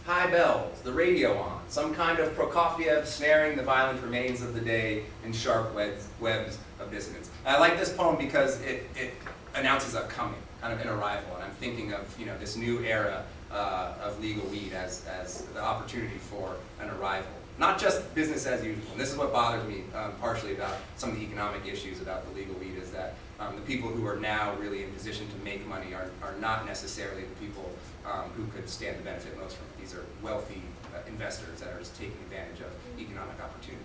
High bells, the radio on, some kind of Prokofiev snaring the violent remains of the day in sharp webs, webs of dissonance. And I like this poem because it, it announces a coming, kind of an arrival, and I'm thinking of you know this new era uh, of legal weed as, as the opportunity for an arrival. Not just business as usual. And this is what bothers me um, partially about some of the economic issues about the legal weed is that um, the people who are now really in position to make money are, are not necessarily the people um, who could stand to benefit most from it. These are wealthy uh, investors that are just taking advantage of economic opportunity.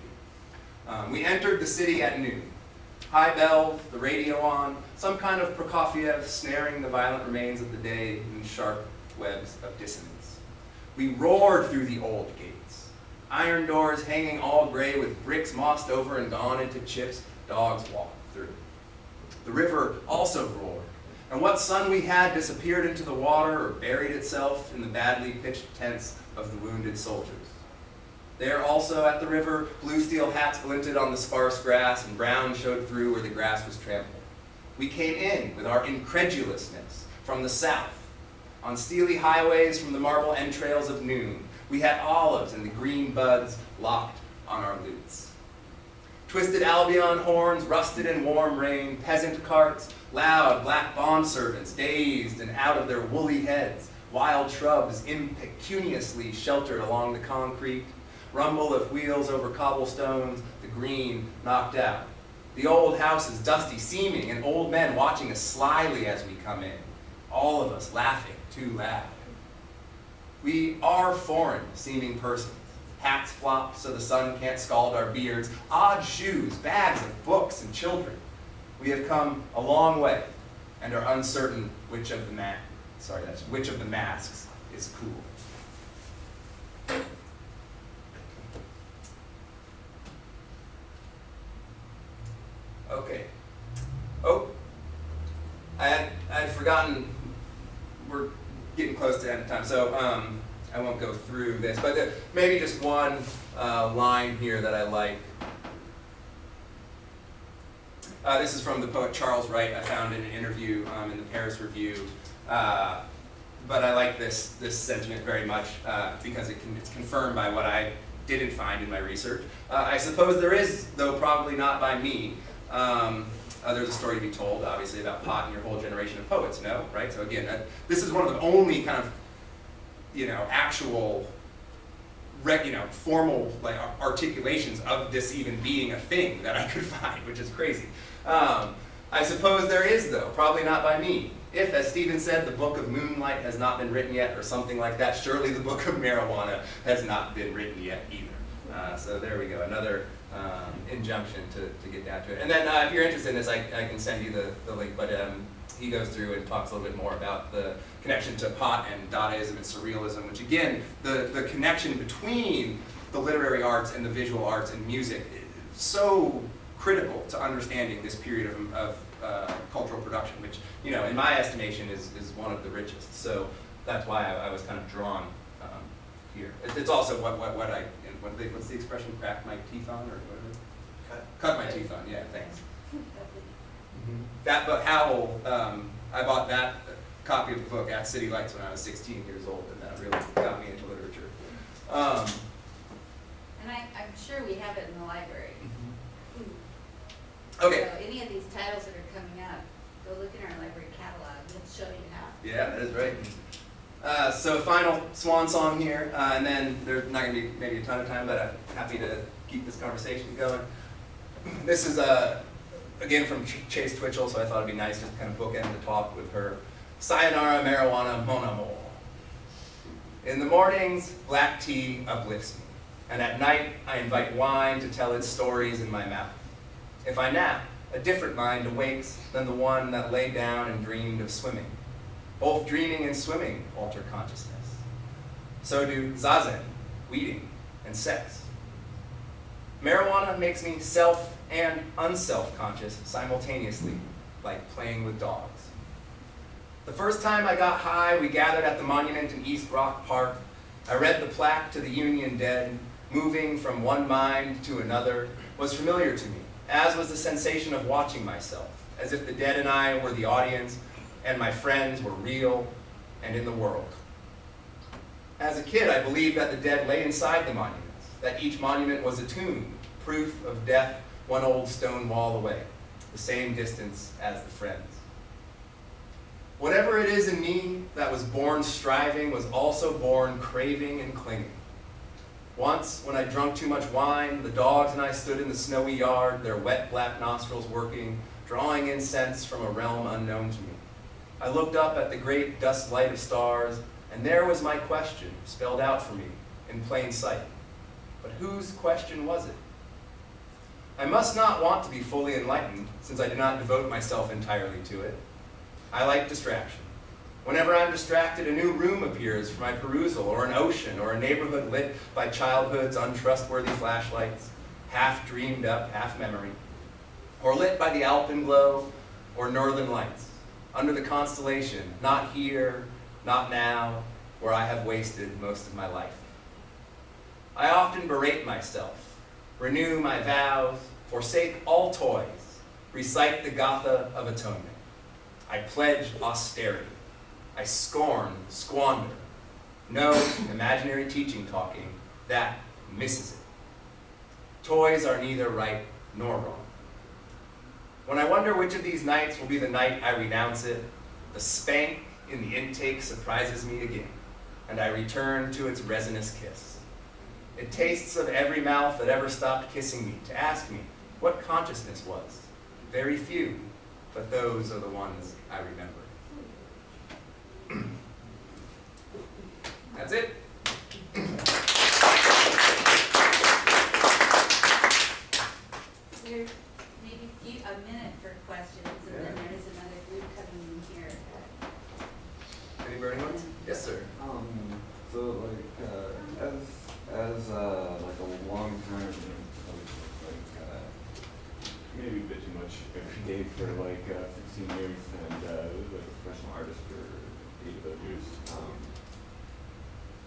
Um, we entered the city at noon. High bell, the radio on, some kind of Prokofiev snaring the violent remains of the day in sharp webs of dissonance. We roared through the old gates. Iron doors hanging all gray with bricks mossed over and gone into chips, dogs walked through. The river also roared, and what sun we had disappeared into the water or buried itself in the badly pitched tents of the wounded soldiers. There also at the river, blue steel hats glinted on the sparse grass and brown showed through where the grass was trampled. We came in with our incredulousness from the south. On steely highways from the marble entrails of noon, we had olives and the green buds locked on our lutes. Twisted Albion horns, rusted in warm rain, peasant carts, loud black bond servants, dazed and out of their woolly heads, wild shrubs impecuniously sheltered along the concrete, rumble of wheels over cobblestones, the green knocked out. The old house is dusty seeming, and old men watching us slyly as we come in, all of us laughing too loud. We are foreign seeming persons. Hats flop so the sun can't scald our beards, odd shoes, bags of books and children. We have come a long way and are uncertain which of the ma- sorry, that's which of the masks is cool. Okay. Oh, I had, I had forgotten, we're getting close to end of time, so um, I won't go through this, but there- maybe just one uh, line here that I like. Uh, this is from the poet Charles Wright. I found in an interview um, in the Paris Review. Uh, but I like this, this sentiment very much uh, because it can, it's confirmed by what I didn't find in my research. Uh, I suppose there is, though probably not by me. Um, uh, there's a story to be told, obviously, about Pot and your whole generation of poets, no? Right? So again, this is one of the only kind of, you know, actual you know, formal like articulations of this even being a thing that I could find, which is crazy. Um, I suppose there is though, probably not by me. If, as Stephen said, the book of moonlight has not been written yet, or something like that, surely the book of marijuana has not been written yet either. Uh, so there we go, another um, injunction to, to get down to it. And then uh, if you're interested in this, I, I can send you the, the link, but um, he goes through and talks a little bit more about the connection to pot and Dadaism and surrealism, which again, the, the connection between the literary arts and the visual arts and music is so critical to understanding this period of, of uh, cultural production, which, you know, in my estimation is, is one of the richest. So that's why I, I was kind of drawn um, here. It's also what, what, what I, what they, what's the expression, crack my teeth on, or whatever? Cut. Cut my teeth on, yeah, thanks. That book, Howl, um, I bought that copy of the book at City Lights when I was 16 years old, and that really got me into literature. Um, And I, I'm sure we have it in the library. okay, So any of these titles that are coming up, go look in our library catalog, it'll show you how. yeah, that is right. Uh, so final swan song here, uh, and then there's not going to be maybe a ton of time, but I'm happy to keep this conversation going. This is uh, again from Ch- Chase Twichell, so I thought it'd be nice just to kind of bookend the talk with her. Sayonara marijuana mon amour. In the mornings, black tea uplifts me, and at night I invite wine to tell its stories in my mouth. If I nap, a different mind awakes than the one that lay down and dreamed of swimming. Both dreaming and swimming alter consciousness. So do zazen, weeding, and sex. Marijuana makes me self and unself conscious simultaneously, like playing with dogs. The first time I got high, we gathered at the monument in East Rock Park. I read the plaque to the Union dead, moving from one mind to another, was familiar to me, as was the sensation of watching myself, as if the dead and I were the audience, and my friends were real and in the world. As a kid, I believed that the dead lay inside the monuments, that each monument was a tomb, proof of death one old stone wall away, the same distance as the friends. Whatever it is in me that was born striving was also born craving and clinging. Once, when I drunk too much wine, the dogs and I stood in the snowy yard, their wet black nostrils working, drawing incense from a realm unknown to me. I looked up at the great dust light of stars, and there was my question spelled out for me in plain sight. But whose question was it? I must not want to be fully enlightened, since I do not devote myself entirely to it. I like distraction. Whenever I'm distracted, a new room appears for my perusal, or an ocean, or a neighborhood lit by childhood's untrustworthy flashlights, half dreamed up, half memory, or lit by the alpenglow or northern lights, under the constellation, not here, not now, where I have wasted most of my life. I often berate myself, renew my vows, forsake all toys, recite the Gatha of Atonement. I pledge austerity. I scorn squander. No imaginary teaching talking, that misses it. Toys are neither right nor wrong. When I wonder which of these nights will be the night I renounce it, the spank in the intake surprises me again, and I return to its resinous kiss. It tastes of every mouth that ever stopped kissing me to ask me what consciousness was. Very few, but those are the ones I remember. That's it. There's maybe a few, a minute for questions, and then Yeah. there is another group coming in here. Any burning ones? Yes, sir. Um, so like, uh, as, as, uh, like a long time, like, uh, maybe a bit too much every day for like, uh, fifteen years and, uh, like a professional artist for eight of those years. Um,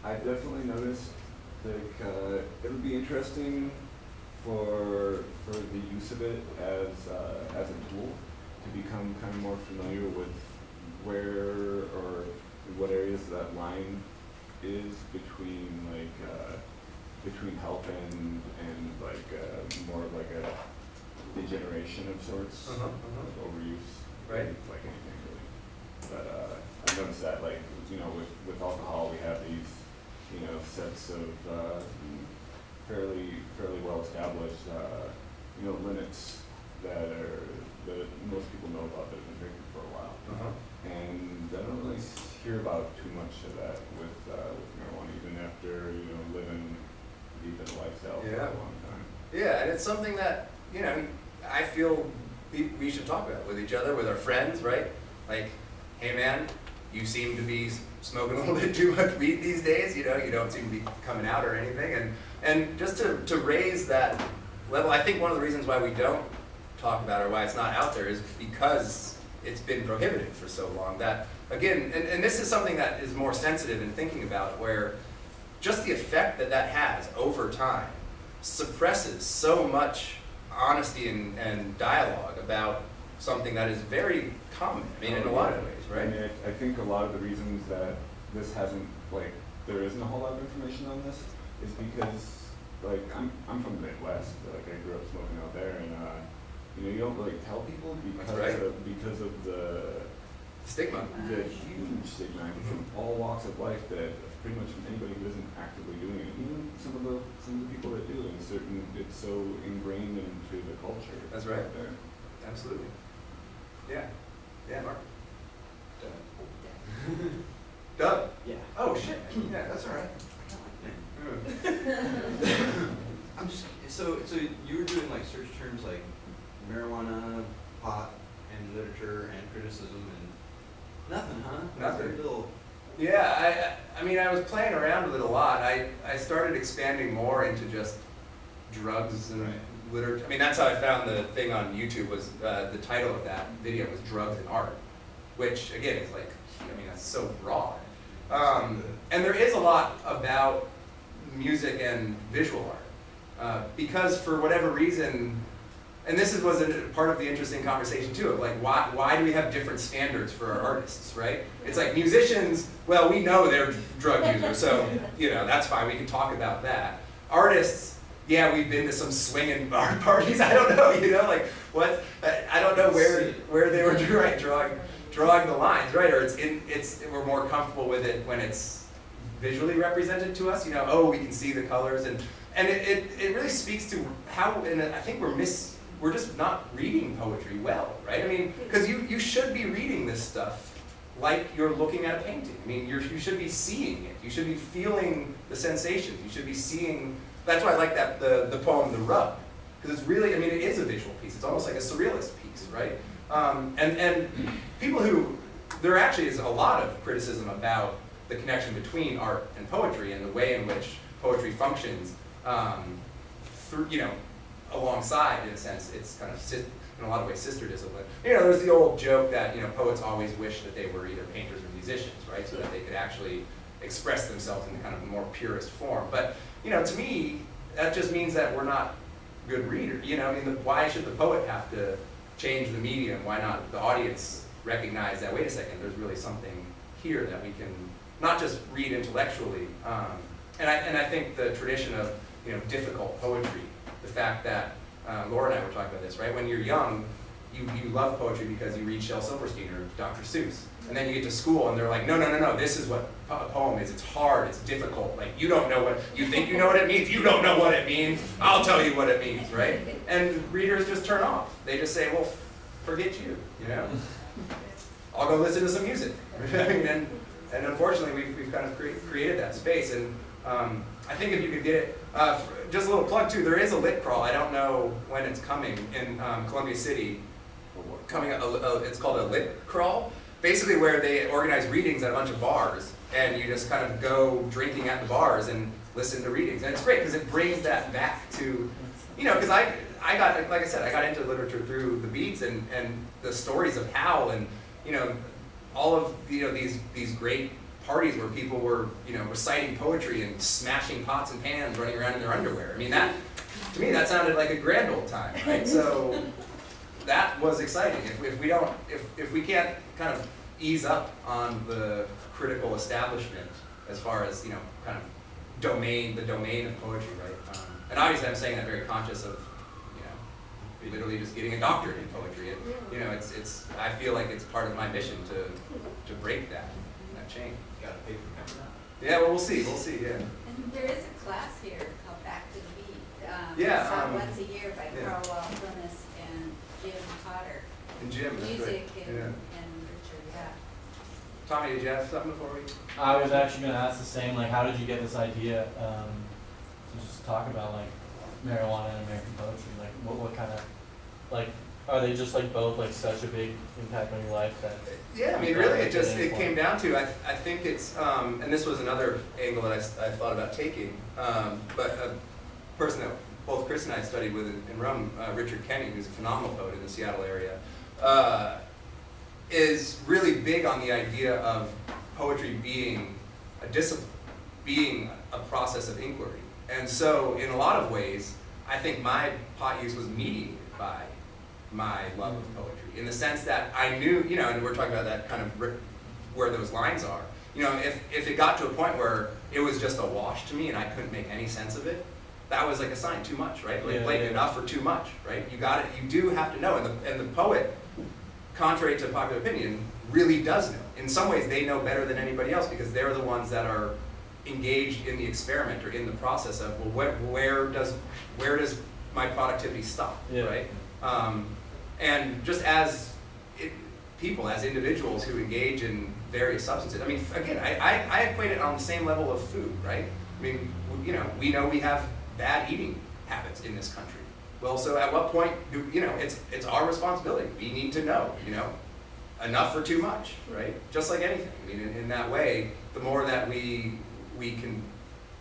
I definitely noticed, like, uh, it would be interesting for, for the use of it as, uh, as a tool to become kind of more familiar with where or what areas that line is between like, uh, between help and, and like, uh, more of like a degeneration of sorts, Uh-huh, uh-huh. overuse. Right. Like anything really. But, uh, I noticed that like, you know, with, with alcohol, we have these, you know, sets of, uh, fairly, fairly well established, uh, you know, limits that are, that most people know about that have been drinking for a while. Uh-huh. And I don't really hear about too much of that with, uh, with marijuana, even after, you know, living deep in the lifestyle for a long time. Yeah, and it's something that, you know, I feel we, should talk about with each other, with our friends, right? Like, hey man, you seem to be smoking a little bit too much weed these days, you know, you don't seem to be coming out or anything. And, and just to, to raise that level, I think one of the reasons why we don't talk about it or why it's not out there is because it's been prohibited for so long that, again, and, and this is something that is more sensitive in thinking about where just the effect that that has over time suppresses so much honesty and, and dialogue about something that is very common, I mean, in a lot of ways, right? I mean, I, I think a lot of the reasons that this hasn't, like, there isn't a whole lot of information on this is because, like, I'm, I'm from the Midwest, like, I grew up smoking out there, and, uh, you know, you don't really tell people because right. of, because of the, Stigma. the huge stigma from all walks of life that pretty much from anybody who isn't actively doing it, even some of the, some of the people that do, and certain, it's so ingrained into the culture. That's right. there. Absolutely. Yeah. Yeah, Mark. Doug? Yeah. Oh, shit. Yeah, that's all right. I'm just so so you were doing like search terms like marijuana, pot, and literature and criticism and nothing, huh? Nothing. Very little. Yeah, I, I mean, I was playing around with it a lot. I, I started expanding more into just drugs and Right. literature. I mean, that's how I found the thing on YouTube was, uh, the title of that video was Drugs and Art, which again is like, I mean, that's so broad. Um, and there is a lot about music and visual art. Uh, because for whatever reason, and this is, was a part of the interesting conversation too, of like, why, why do we have different standards for our artists, right? It's like musicians, well, we know they're drug users, so, you know, that's fine, we can talk about that. Artists, yeah, we've been to some swinging bar parties, I don't know, you know, like, what, I, don't know where, where they were right, drawing, drawing the lines, right? Or it's in, it's, we're more comfortable with it when it's visually represented to us, you know, oh, we can see the colors and, and it, it, it really speaks to how, and I think we're miss, we're just not reading poetry well, right? I mean, because you, you should be reading this stuff like you're looking at a painting. I mean, you should be seeing it. You should be feeling the sensations. You should be seeing, that's why I like that, the, the poem, The Rub. Because it's really, I mean, it is a visual piece. It's almost like a surrealist piece, right? Um, and, and people who, there actually is a lot of criticism about the connection between art and poetry and the way in which poetry functions um, through, you know, alongside, in a sense, it's kind of, in a lot of ways, sister discipline. You know, there's the old joke that, you know, poets always wish that they were either painters or musicians, right? So that they could actually express themselves in kind of a more purest form. But, you know, to me, that just means that we're not good readers. You know, I mean, the, why should the poet have to change the medium? Why not the audience recognize that, wait a second, there's really something here that we can not just read intellectually. Um, and, I, and I think the tradition of, you know, difficult poetry, the fact that, uh, Laura and I were talking about this, right? When you're young, you, you love poetry because you read Shel Silverstein or Dr. Seuss. And then you get to school and they're like, no, no, no, no, this is what a poem is. It's hard, it's difficult. Like, you don't know what, you think you know what it means, you don't know what it means. I'll tell you what it means, right? And readers just turn off. They just say, well, forget you, you know? I'll go listen to some music. And, and unfortunately, we've, we've kind of cre- created that space. And um, I think if you could get it, uh, just a little plug too, there is a lit crawl. I don't know when it's coming in um, Columbia City. Coming, a, a, it's called a lit crawl. Basically, where they organize readings at a bunch of bars, and you just kind of go drinking at the bars and listen to readings. And it's great because it brings that back to, you know, because I, I got, like I said, I got into literature through the beats and, and the stories of Hal and, you know, all of, you know, these, these great parties where people were, you know, reciting poetry and smashing pots and pans, running around in their underwear. I mean, that, to me, that sounded like a grand old time, right? So that was exciting. If, if we don't, if, if we can't kind of ease up on the critical establishment as far as, you know, kind of domain, the domain of poetry, right? Um, and obviously I'm saying that very conscious of, you know, literally just getting a doctorate in poetry. It, you know, it's, it's, I feel like it's part of my mission to, to break that, that chain. Got a paper coming out. Yeah, well, we'll see, we'll see, yeah. And there is a class here called Back to the Beat. um, Yeah, It's taught um, once a year by yeah. Carl Wilderness and Jim Potter. And Jim, that's Music right. and, Yeah. and Richard, yeah. Tommy, did you have something before we? I was actually gonna ask the same, like, how did you get this idea, um, to just talk about like marijuana and American poetry, like, what, what kind of, like, are they just like both like such a big impact on your life that? Yeah, I mean, really, it just, it came down to, I, I think it's, um, and this was another angle that I, I thought about taking, um, but a person that both Chris and I studied with in in Rome, uh, Richard Kenney, who's a phenomenal poet in the Seattle area, uh, is really big on the idea of poetry being a discipline, being a process of inquiry. And so, in a lot of ways, I think my pot use was mediated by my love of poetry, in the sense that I knew, you know, and we're talking about that kind of where those lines are. You know, if, if it got to a point where it was just a wash to me and I couldn't make any sense of it, that was like a sign too much, right? Like Yeah, blatant yeah. enough or too much, right? You got it. You do have to know, and the and the poet, contrary to popular opinion, really does know. In some ways, they know better than anybody else because they're the ones that are engaged in the experiment or in the process of well, where, where does where does my productivity stop, Yeah. right? Um, and just as it, people, as individuals who engage in various substances, I mean, again, I, I, I equate it on the same level of food, right? I mean, you know, we know we have bad eating habits in this country. Well, so at what point do, you know, it's, it's our responsibility. We need to know, you know, enough or too much, right? Just like anything. I mean, in, in that way, the more that we, we can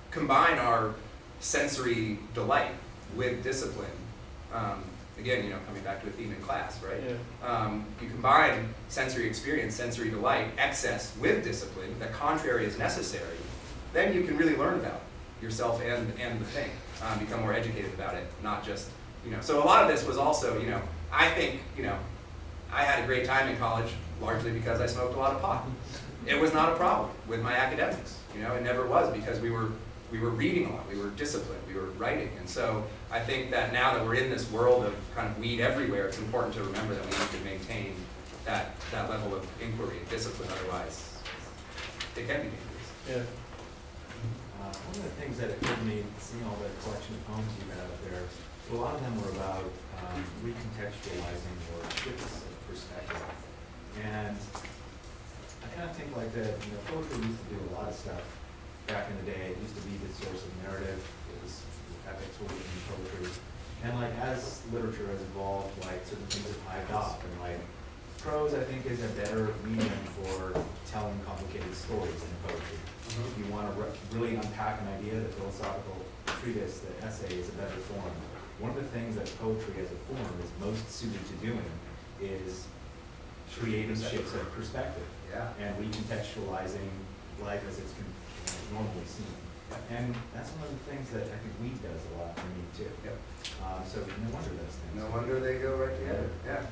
combine our sensory delight with discipline, um, again, you know, coming back to a theme in class, right? Yeah. Um, you combine sensory experience, sensory delight, excess with discipline, the contrary is necessary, then you can really learn about yourself and, and the thing, um, become more educated about it, not just, you know. So a lot of this was also, you know, I think, you know, I had a great time in college largely because I smoked a lot of pot. It was not a problem with my academics, you know, it never was because we were, we were reading a lot, we were disciplined, we were writing. And so I think that now that we're in this world of kind of weed everywhere, it's important to remember that we need to maintain that, that level of inquiry and discipline, otherwise it can be dangerous. Yeah. Uh, one of the things that occurred to me, seeing all the collection of poems you had up there, a lot of them were about um, recontextualizing or shifts of perspective. And I kind of think like that, you know, poetry used to do a lot of stuff back in the day. It used to be the source of narrative. It was epics were written in poetry. And like as literature has evolved, like certain things have hived off and like prose, I think, is a better medium for telling complicated stories than poetry. If you want to re- really unpack an idea, the philosophical treatise, the essay is a better form. One of the things that poetry as a form is most suited to doing is creating shifts of perspective Yeah. and recontextualizing life as it's con- you know, normally seen. And that's one of the things that I think weed does a lot for me too. Yep. Um, so no wonder those things. No wonder they go right together, yeah.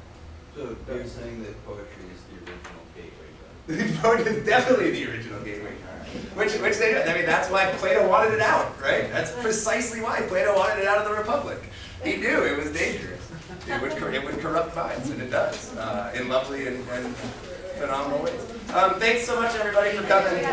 So you're saying that poetry is the original gateway drug? Poetry is definitely the original gateway drug, which, which they, I mean, that's why Plato wanted it out, right? That's precisely why Plato wanted it out of the Republic. He knew it was dangerous. it would, it would corrupt minds, and it does, uh, in lovely and, and phenomenal ways. Um, thanks so much, everybody, for coming.